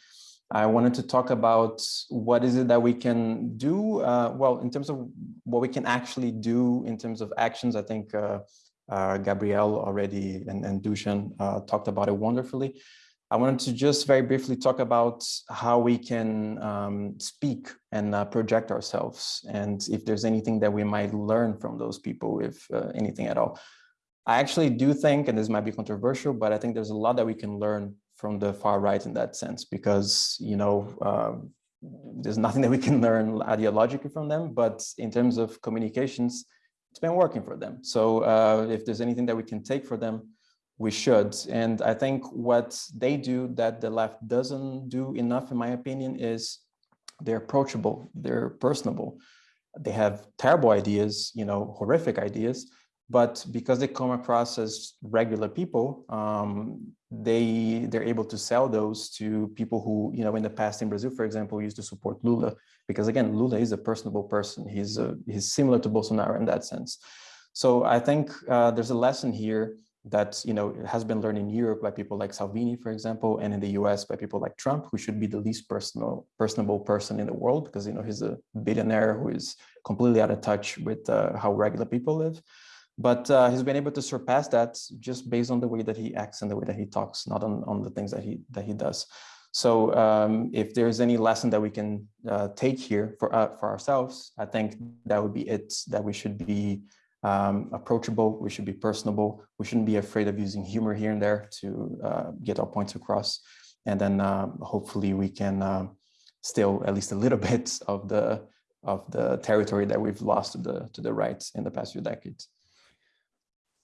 I wanted to talk about what is it that we can do, uh, well, in terms of what we can actually do in terms of actions, I think uh, uh Gabrielle already and, and Dushan uh, talked about it wonderfully. I wanted to just very briefly talk about how we can um, speak and uh, project ourselves and if there's anything that we might learn from those people, if uh, anything at all. I actually do think, and this might be controversial, but I think there's a lot that we can learn from the far right in that sense, because, you know, um, there's nothing that we can [LAUGHS] learn ideologically from them, but in terms of communications, it's been working for them. So uh, if there's anything that we can take for them, we should. And I think what they do that the left doesn't do enough, in my opinion, is they're approachable, they're personable. They have terrible ideas, you know, horrific ideas, but because they come across as regular people, um, they they're able to sell those to people who, you know, in the past in Brazil, for example, used to support Lula, because again, Lula is a personable person. He's a, he's similar to Bolsonaro in that sense. So I think uh, there's a lesson here that you know has been learned in Europe by people like Salvini, for example, and in the US by people like Trump, who should be the least personal, personable person in the world because you know he's a billionaire who is completely out of touch with uh, how regular people live. But uh, he's been able to surpass that just based on the way that he acts and the way that he talks, not on, on the things that he that he does. So um, if there's any lesson that we can uh, take here for uh, for ourselves, I think that would be it. That we should be um, approachable, we should be personable, we shouldn't be afraid of using humor here and there to uh, get our points across. And then uh, hopefully we can uh, still at least a little [LAUGHS] bit of the of the territory that we've lost to the to the right in the past few decades.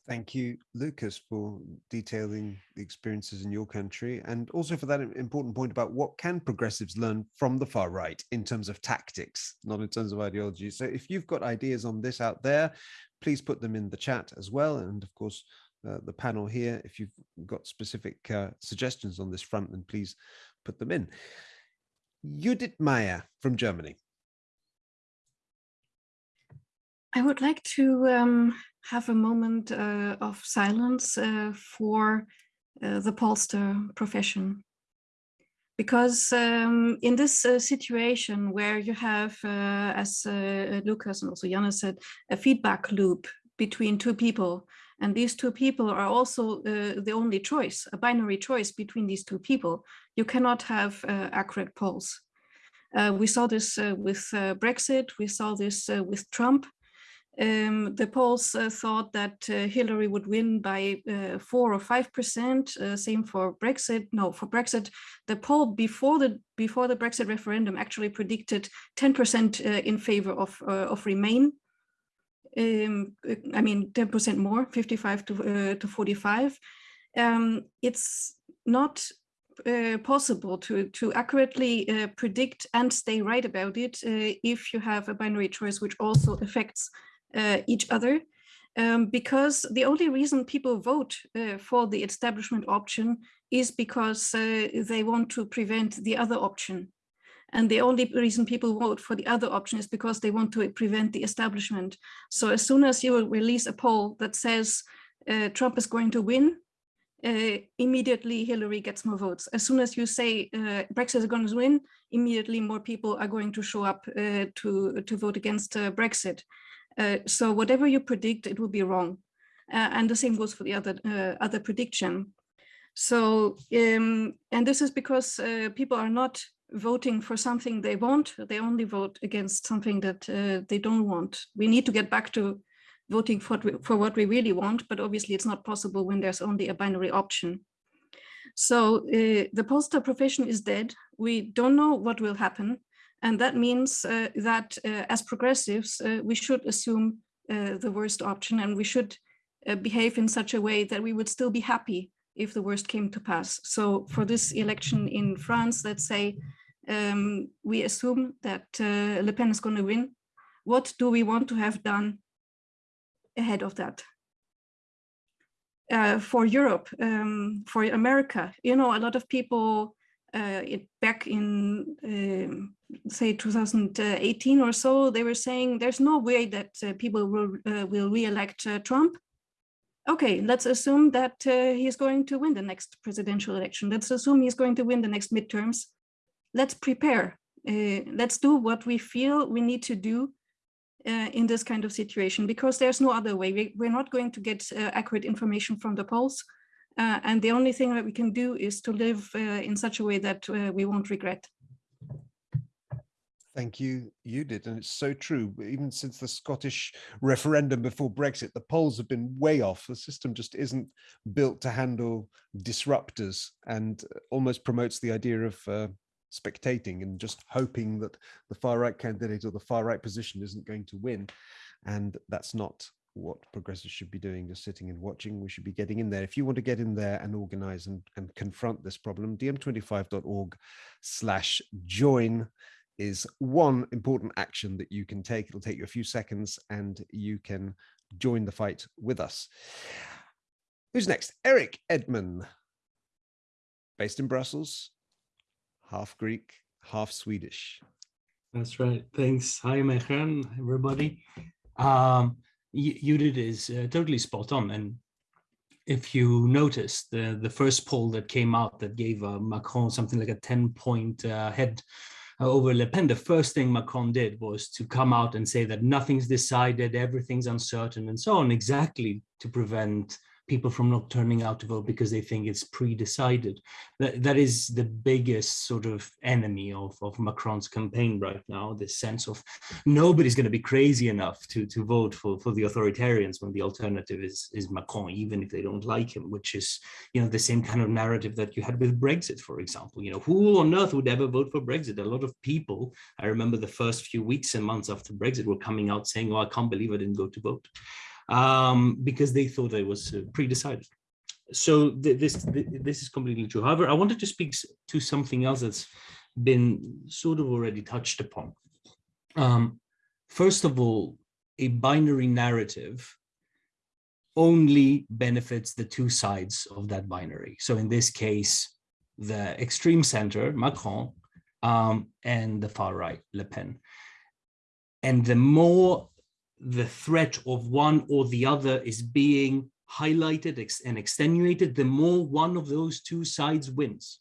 Thank you, Lucas, for detailing the experiences in your country and also for that important point about what can progressives learn from the far right in terms of tactics, not in terms of ideology. So if you've got ideas on this out there, please put them in the chat as well. And of course, uh, the panel here, if you've got specific uh, suggestions on this front, then please put them in. Judith Meyer from Germany. I would like to um, have a moment uh, of silence uh, for uh, the pollster profession because um, in this uh, situation where you have, uh, as uh, Lucas and also Yanis said, a feedback loop between two people, and these two people are also the only choice, a binary choice between these two people, you cannot have accurate polls. We saw this with Brexit, we saw this with Trump, um, the polls uh, thought that uh, Hillary would win by uh, four or five percent. Uh, same for Brexit. No, for Brexit, the poll before the before the Brexit referendum actually predicted ten percent uh, in favor of uh, of Remain. Um, I mean, ten percent more, fifty-five to to forty-five. Um, it's not uh, possible to to accurately uh, predict and stay right about it uh, if you have a binary choice which also affects uh, each other um, because the only reason people vote uh, for the establishment option is because uh, they want to prevent the other option. And the only reason people vote for the other option is because they want to prevent the establishment. So as soon as you release a poll that says uh, Trump is going to win, uh, immediately Hillary gets more votes. As soon as you say uh, Brexit is going to win, immediately more people are going to show up uh, to, to vote against uh, Brexit. Uh, so whatever you predict, it will be wrong. Uh, and the same goes for the other, other prediction. So, um, and this is because people are not voting for something they want, they only vote against something that they don't want. We need to get back to voting for, for what we really want, but obviously it's not possible when there's only a binary option. So uh, the pollster profession is dead. We don't know what will happen. And that means uh, that uh, as progressives, uh, we should assume uh, the worst option and we should uh, behave in such a way that we would still be happy if the worst came to pass. So for this election in France, let's say um, we assume that Le Pen is going to win. What do we want to have done ahead of that. Uh, for Europe, um, for America, you know, a lot of people uh, it, back in, um, say, 2018 or so, they were saying there's no way that uh, people will, uh, will re-elect uh, Trump. Okay, let's assume that uh, he's going to win the next presidential election. Let's assume he's going to win the next midterms. Let's prepare. let's do what we feel we need to do uh, in this kind of situation because there's no other way. We, we're not going to get uh, accurate information from the polls. Uh, and the only thing that we can do is to live uh, in such a way that uh, we won't regret. Thank you, Judith. And it's so true. Even since the Scottish referendum before Brexit, the polls have been way off. The system just isn't built to handle disruptors and almost promotes the idea of uh, spectating and just hoping that the far right candidate or the far right position isn't going to win. And that's not what progressives should be doing, just sitting and watching. We should be getting in there. If you want to get in there and organize and, and confront this problem, DiEM25.org slash join is one important action that you can take. It'll take you a few seconds and you can join the fight with us. Who's next? Eric Edman, based in Brussels, half Greek, half Swedish. That's right. Thanks. Hi, Mehran, everybody. Um, Judith is uh, totally spot on. And if you notice, the, the first poll that came out that gave uh, Macron something like a 10 point uh, head over Le Pen, the first thing Macron did was to come out and say that nothing's decided, everything's uncertain and so on, exactly to prevent people from not turning out to vote because they think it's pre-decided. That, that is the biggest sort of enemy of, of Macron's campaign right now, this sense of nobody's going to be crazy enough to, to vote for, for the authoritarians when the alternative is, is Macron, even if they don't like him, which is, you know, the same kind of narrative that you had with Brexit, for example. You know, who on earth would ever vote for Brexit? A lot of people, I remember the first few weeks and months after Brexit were coming out saying, oh, I can't believe I didn't go to vote um, because they thought it was uh, pre-decided. So th this th this is completely true. However, I wanted to speak to something else that's been sort of already touched upon. Um, first of all, a binary narrative only benefits the two sides of that binary. So in this case, the extreme center, Macron, um, and the far right, Le Pen. And the more the threat of one or the other is being highlighted and extenuated, the more one of those two sides wins.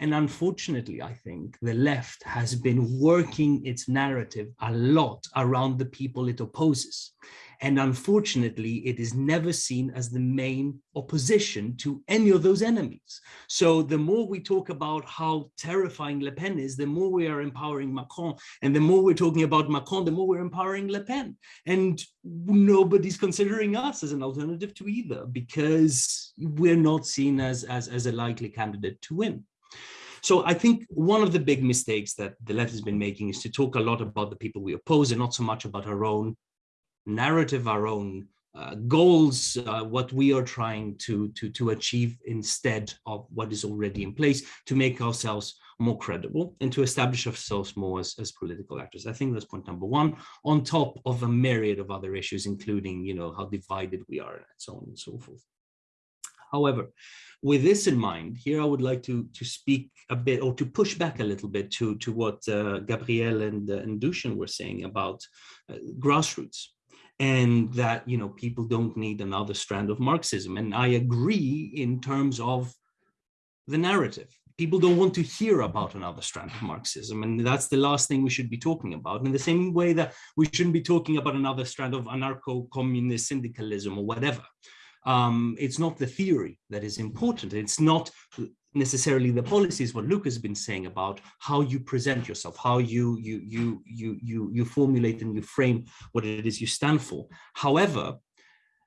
And unfortunately, I think the left has been working its narrative a lot around the people it opposes. And unfortunately, it is never seen as the main opposition to any of those enemies. So the more we talk about how terrifying Le Pen is, the more we are empowering Macron. And the more we're talking about Macron, the more we're empowering Le Pen. And nobody's considering us as an alternative to either because we're not seen as, as, as a likely candidate to win. So I think one of the big mistakes that the left has been making is to talk a lot about the people we oppose and not so much about our own narrative, our own uh, goals, uh, what we are trying to, to, to achieve instead of what is already in place to make ourselves more credible and to establish ourselves more as, as political actors. I think that's point number one, on top of a myriad of other issues, including, you know, how divided we are and so on and so forth. However, with this in mind, here I would like to, to speak a bit or to push back a little bit to, to what uh, Gabrielle and, uh, and Dushan were saying about uh, grassroots and that you know people don't need another strand of Marxism. And I agree in terms of the narrative. People don't want to hear about another strand of Marxism, and that's the last thing we should be talking about. In the same way that we shouldn't be talking about another strand of anarcho-communist syndicalism or whatever. Um, it's not the theory that is important. It's not necessarily the policies what Luke has been saying about how you present yourself how you you you you you you formulate and you frame what it is you stand for however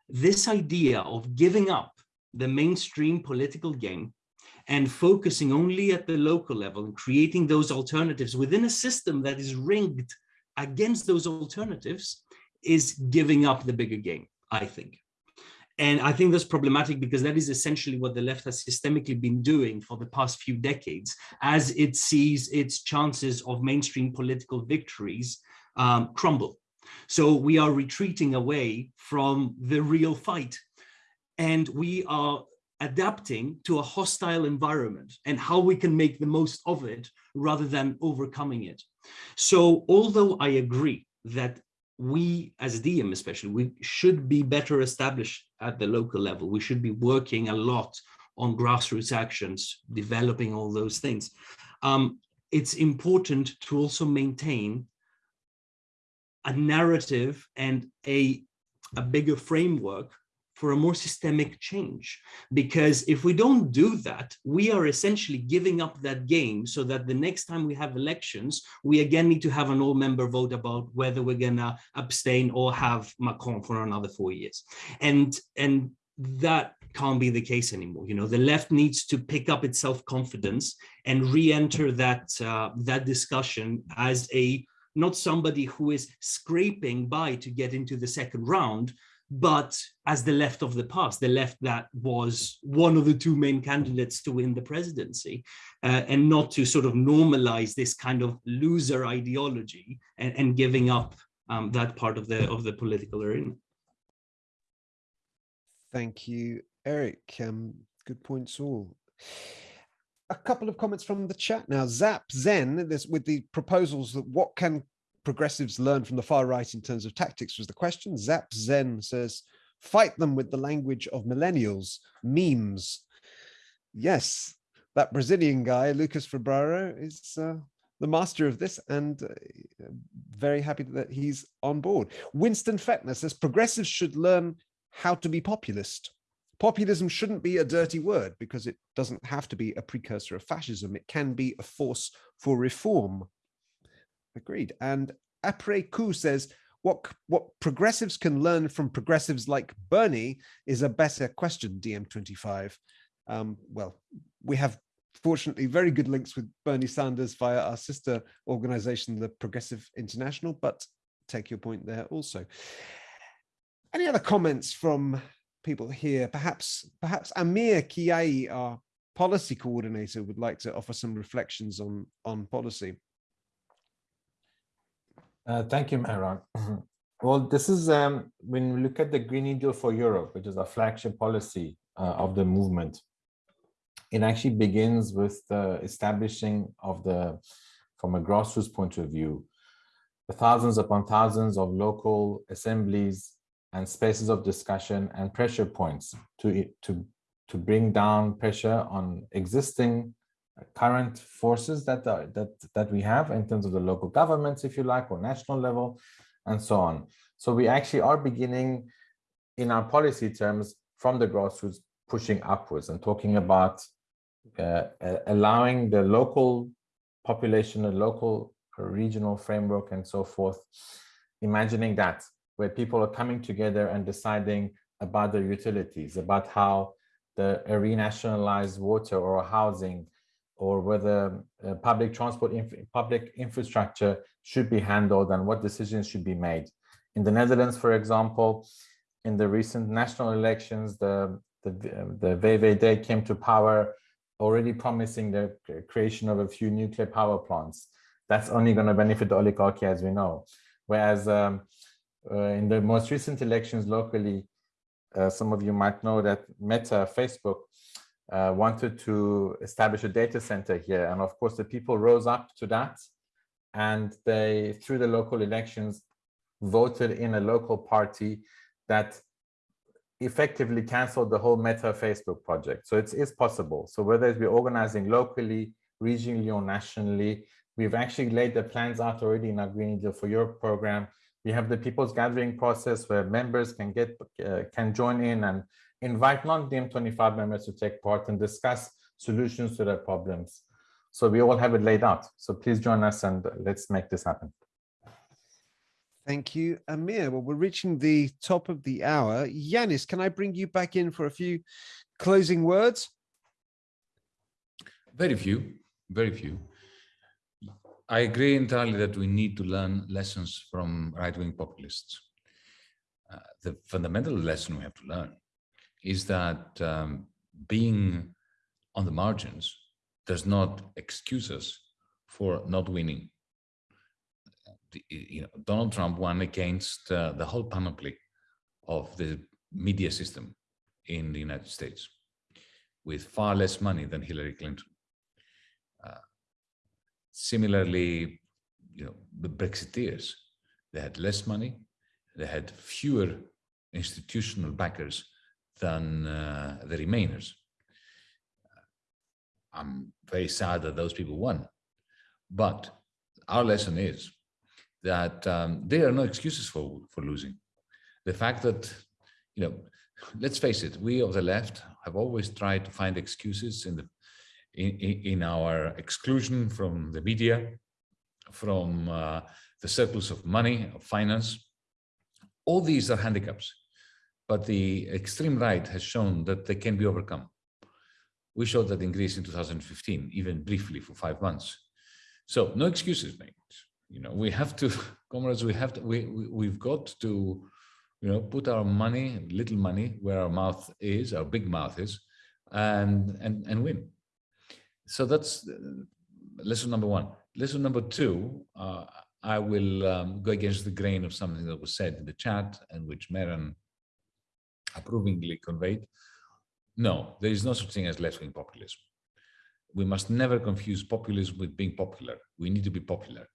this idea of giving up the mainstream political game and focusing only at the local level and creating those alternatives within a system that is rigged against those alternatives is giving up the bigger game i think and I think that's problematic because that is essentially what the left has systemically been doing for the past few decades as it sees its chances of mainstream political victories um, crumble. So we are retreating away from the real fight and we are adapting to a hostile environment and how we can make the most of it rather than overcoming it. So although I agree that we as DiEM especially, we should be better established at the local level. We should be working a lot on grassroots actions, developing all those things. Um, it's important to also maintain a narrative and a, a bigger framework for a more systemic change. Because if we don't do that, we are essentially giving up that game so that the next time we have elections, we again need to have an all-member vote about whether we're gonna abstain or have Macron for another four years. And, and that can't be the case anymore. You know, the left needs to pick up its self-confidence and re-enter that, uh, that discussion as a not somebody who is scraping by to get into the second round, but as the left of the past, the left that was one of the two main candidates to win the presidency, uh, and not to sort of normalize this kind of loser ideology and, and giving up um, that part of the of the political arena. Thank you, Eric. Um, good points all. A couple of comments from the chat now. Zap Zen, this with the proposals that what can progressives learn from the far right in terms of tactics was the question. Zap Zen says, fight them with the language of millennials, memes. Yes, that Brazilian guy, Lucas Febraro, is uh, the master of this and uh, very happy that he's on board. Winston Fettner says, progressives should learn how to be populist. Populism shouldn't be a dirty word because it doesn't have to be a precursor of fascism. It can be a force for reform. Agreed. And Après Coup says, what, what progressives can learn from progressives like Bernie is a better question, DiEM25. Um, well, we have fortunately very good links with Bernie Sanders via our sister organization, the Progressive International, but take your point there also. Any other comments from people here? Perhaps, perhaps Amir Kiai, our policy coordinator, would like to offer some reflections on, on policy. Uh, thank you, Mehran. well, this is um, when we look at the Green Deal for Europe, which is a flagship policy uh, of the movement. It actually begins with the establishing of the, from a grassroots point of view, the thousands upon thousands of local assemblies and spaces of discussion and pressure points to, to, to bring down pressure on existing current forces that, are, that, that we have in terms of the local governments, if you like, or national level, and so on. So we actually are beginning in our policy terms from the grassroots pushing upwards and talking about uh, allowing the local population, the local regional framework and so forth, imagining that where people are coming together and deciding about their utilities, about how the renationalized water or housing or whether uh, public transport, inf public infrastructure should be handled and what decisions should be made. In the Netherlands, for example, in the recent national elections, the, the, the VVD came to power already promising the creation of a few nuclear power plants. That's only going to benefit the oligarchy, as we know. Whereas um, uh, in the most recent elections locally, uh, some of you might know that Meta, Facebook, uh, wanted to establish a data center here. And of course, the people rose up to that. And they, through the local elections, voted in a local party that effectively canceled the whole Meta Facebook project. So it's, possible. So whether it's be organizing locally, regionally, or nationally, we've actually laid the plans out already in our Green Deal for Europe program. We have the people's gathering process where members can get uh, can join in and invite non-DiEM25 members to take part and discuss solutions to their problems. So we all have it laid out. So please join us and let's make this happen. Thank you, Amir. Well, we're reaching the top of the hour. Yanis, can I bring you back in for a few closing words? Very few, very few. I agree entirely that we need to learn lessons from right-wing populists. Uh, the fundamental lesson we have to learn is that um, being on the margins does not excuse us for not winning. You know, Donald Trump won against uh, the whole panoply of the media system in the United States with far less money than Hillary Clinton. Uh, similarly, you know, the Brexiteers, they had less money, they had fewer institutional backers than uh, the Remainers. I'm very sad that those people won. But our lesson is that um, there are no excuses for, for losing. The fact that, you know, let's face it, we of the left have always tried to find excuses in the in, in our exclusion from the media, from uh, the circles of money, of finance. All these are handicaps, but the extreme right has shown that they can be overcome. We showed that in Greece in 2015, even briefly for five months. So no excuses mate. You know, we have to, [LAUGHS] comrades, we have to, we, we, we've got to, you know, put our money, little money, where our mouth is, our big mouth is, and, and, and win. So that's uh, lesson number one. Lesson number two, uh, I will um, go against the grain of something that was said in the chat and which Mehran approvingly conveyed. No, there is no such thing as left-wing populism. We must never confuse populism with being popular. We need to be popular.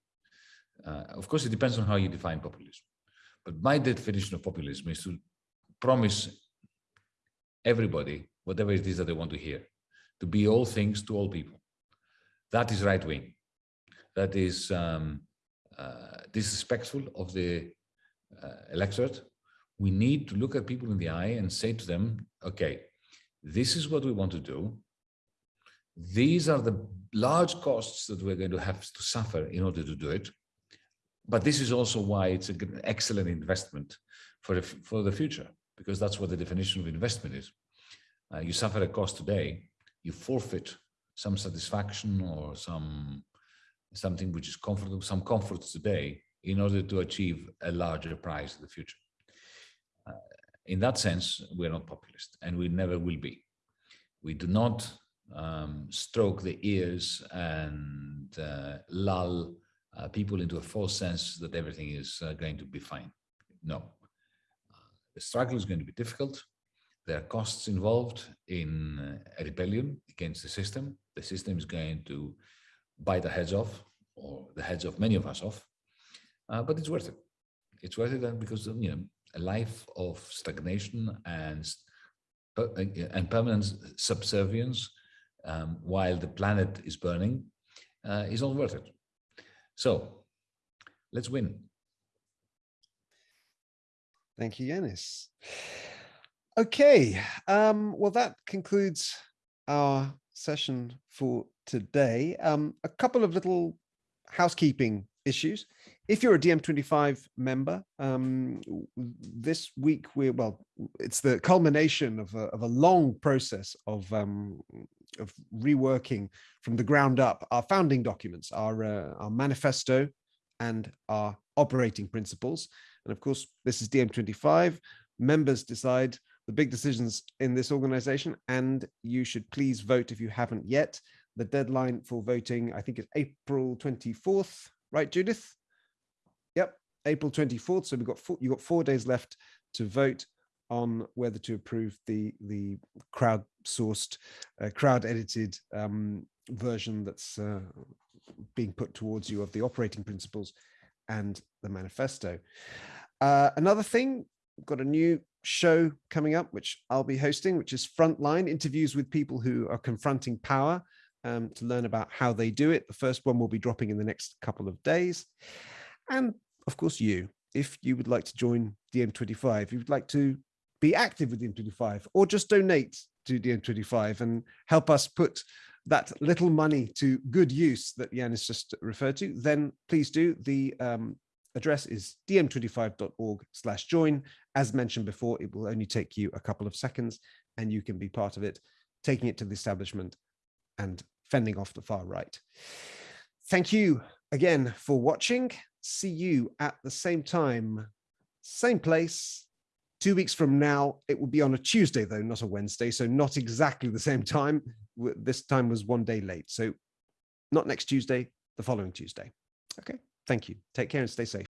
Uh, of course, it depends on how you define populism. But my definition of populism is to promise everybody whatever it is that they want to hear, to be all things to all people. That is right wing. That is um, uh, disrespectful of the uh, electorate. We need to look at people in the eye and say to them, okay, this is what we want to do. These are the large costs that we're going to have to suffer in order to do it. But this is also why it's an excellent investment for the, for the future, because that's what the definition of investment is. Uh, you suffer a cost today, you forfeit some satisfaction or some something which is comfortable, some comforts today in order to achieve a larger prize in the future in that sense, we're not populist and we never will be. We do not um, stroke the ears and uh, lull uh, people into a false sense that everything is uh, going to be fine. No. Uh, the struggle is going to be difficult. There are costs involved in uh, a rebellion against the system. The system is going to bite our heads off, or the heads of many of us off, uh, but it's worth it. It's worth it because you know a life of stagnation and uh, and permanent subservience um, while the planet is burning uh, is not worth it. So let's win. Thank you, Yanis. Okay, um, well, that concludes our session for today. Um, a couple of little housekeeping issues if you're a DiEM25 member, um, this week we're well, it's the culmination of a, of a long process of um, of reworking from the ground up our founding documents, our uh, our manifesto, and our operating principles. And of course, this is DiEM25. Members decide the big decisions in this organization, and you should please vote if you haven't yet. The deadline for voting, I think, is April 24th, right, Judith? April 24th. So we've got four, you've got four days left to vote on whether to approve the the crowd-sourced, uh, crowd-edited um, version that's uh, being put towards you of the operating principles and the manifesto. Uh, another thing, we've got a new show coming up, which I'll be hosting, which is Frontline interviews with people who are confronting power um, to learn about how they do it. The first one will be dropping in the next couple of days. And of course, you, if you would like to join DiEM25, if you would like to be active with DiEM25 or just donate to DiEM25 and help us put that little money to good use that Jan Yanis just referred to, then please do. The um, address is diem25.org slash join. As mentioned before, it will only take you a couple of seconds and you can be part of it, taking it to the establishment and fending off the far right. Thank you again for watching. See you at the same time, same place, two weeks from now. It will be on a Tuesday, though, not a Wednesday. So not exactly the same time. This time was one day late. So not next Tuesday, the following Tuesday. Okay. Thank you. Take care and stay safe.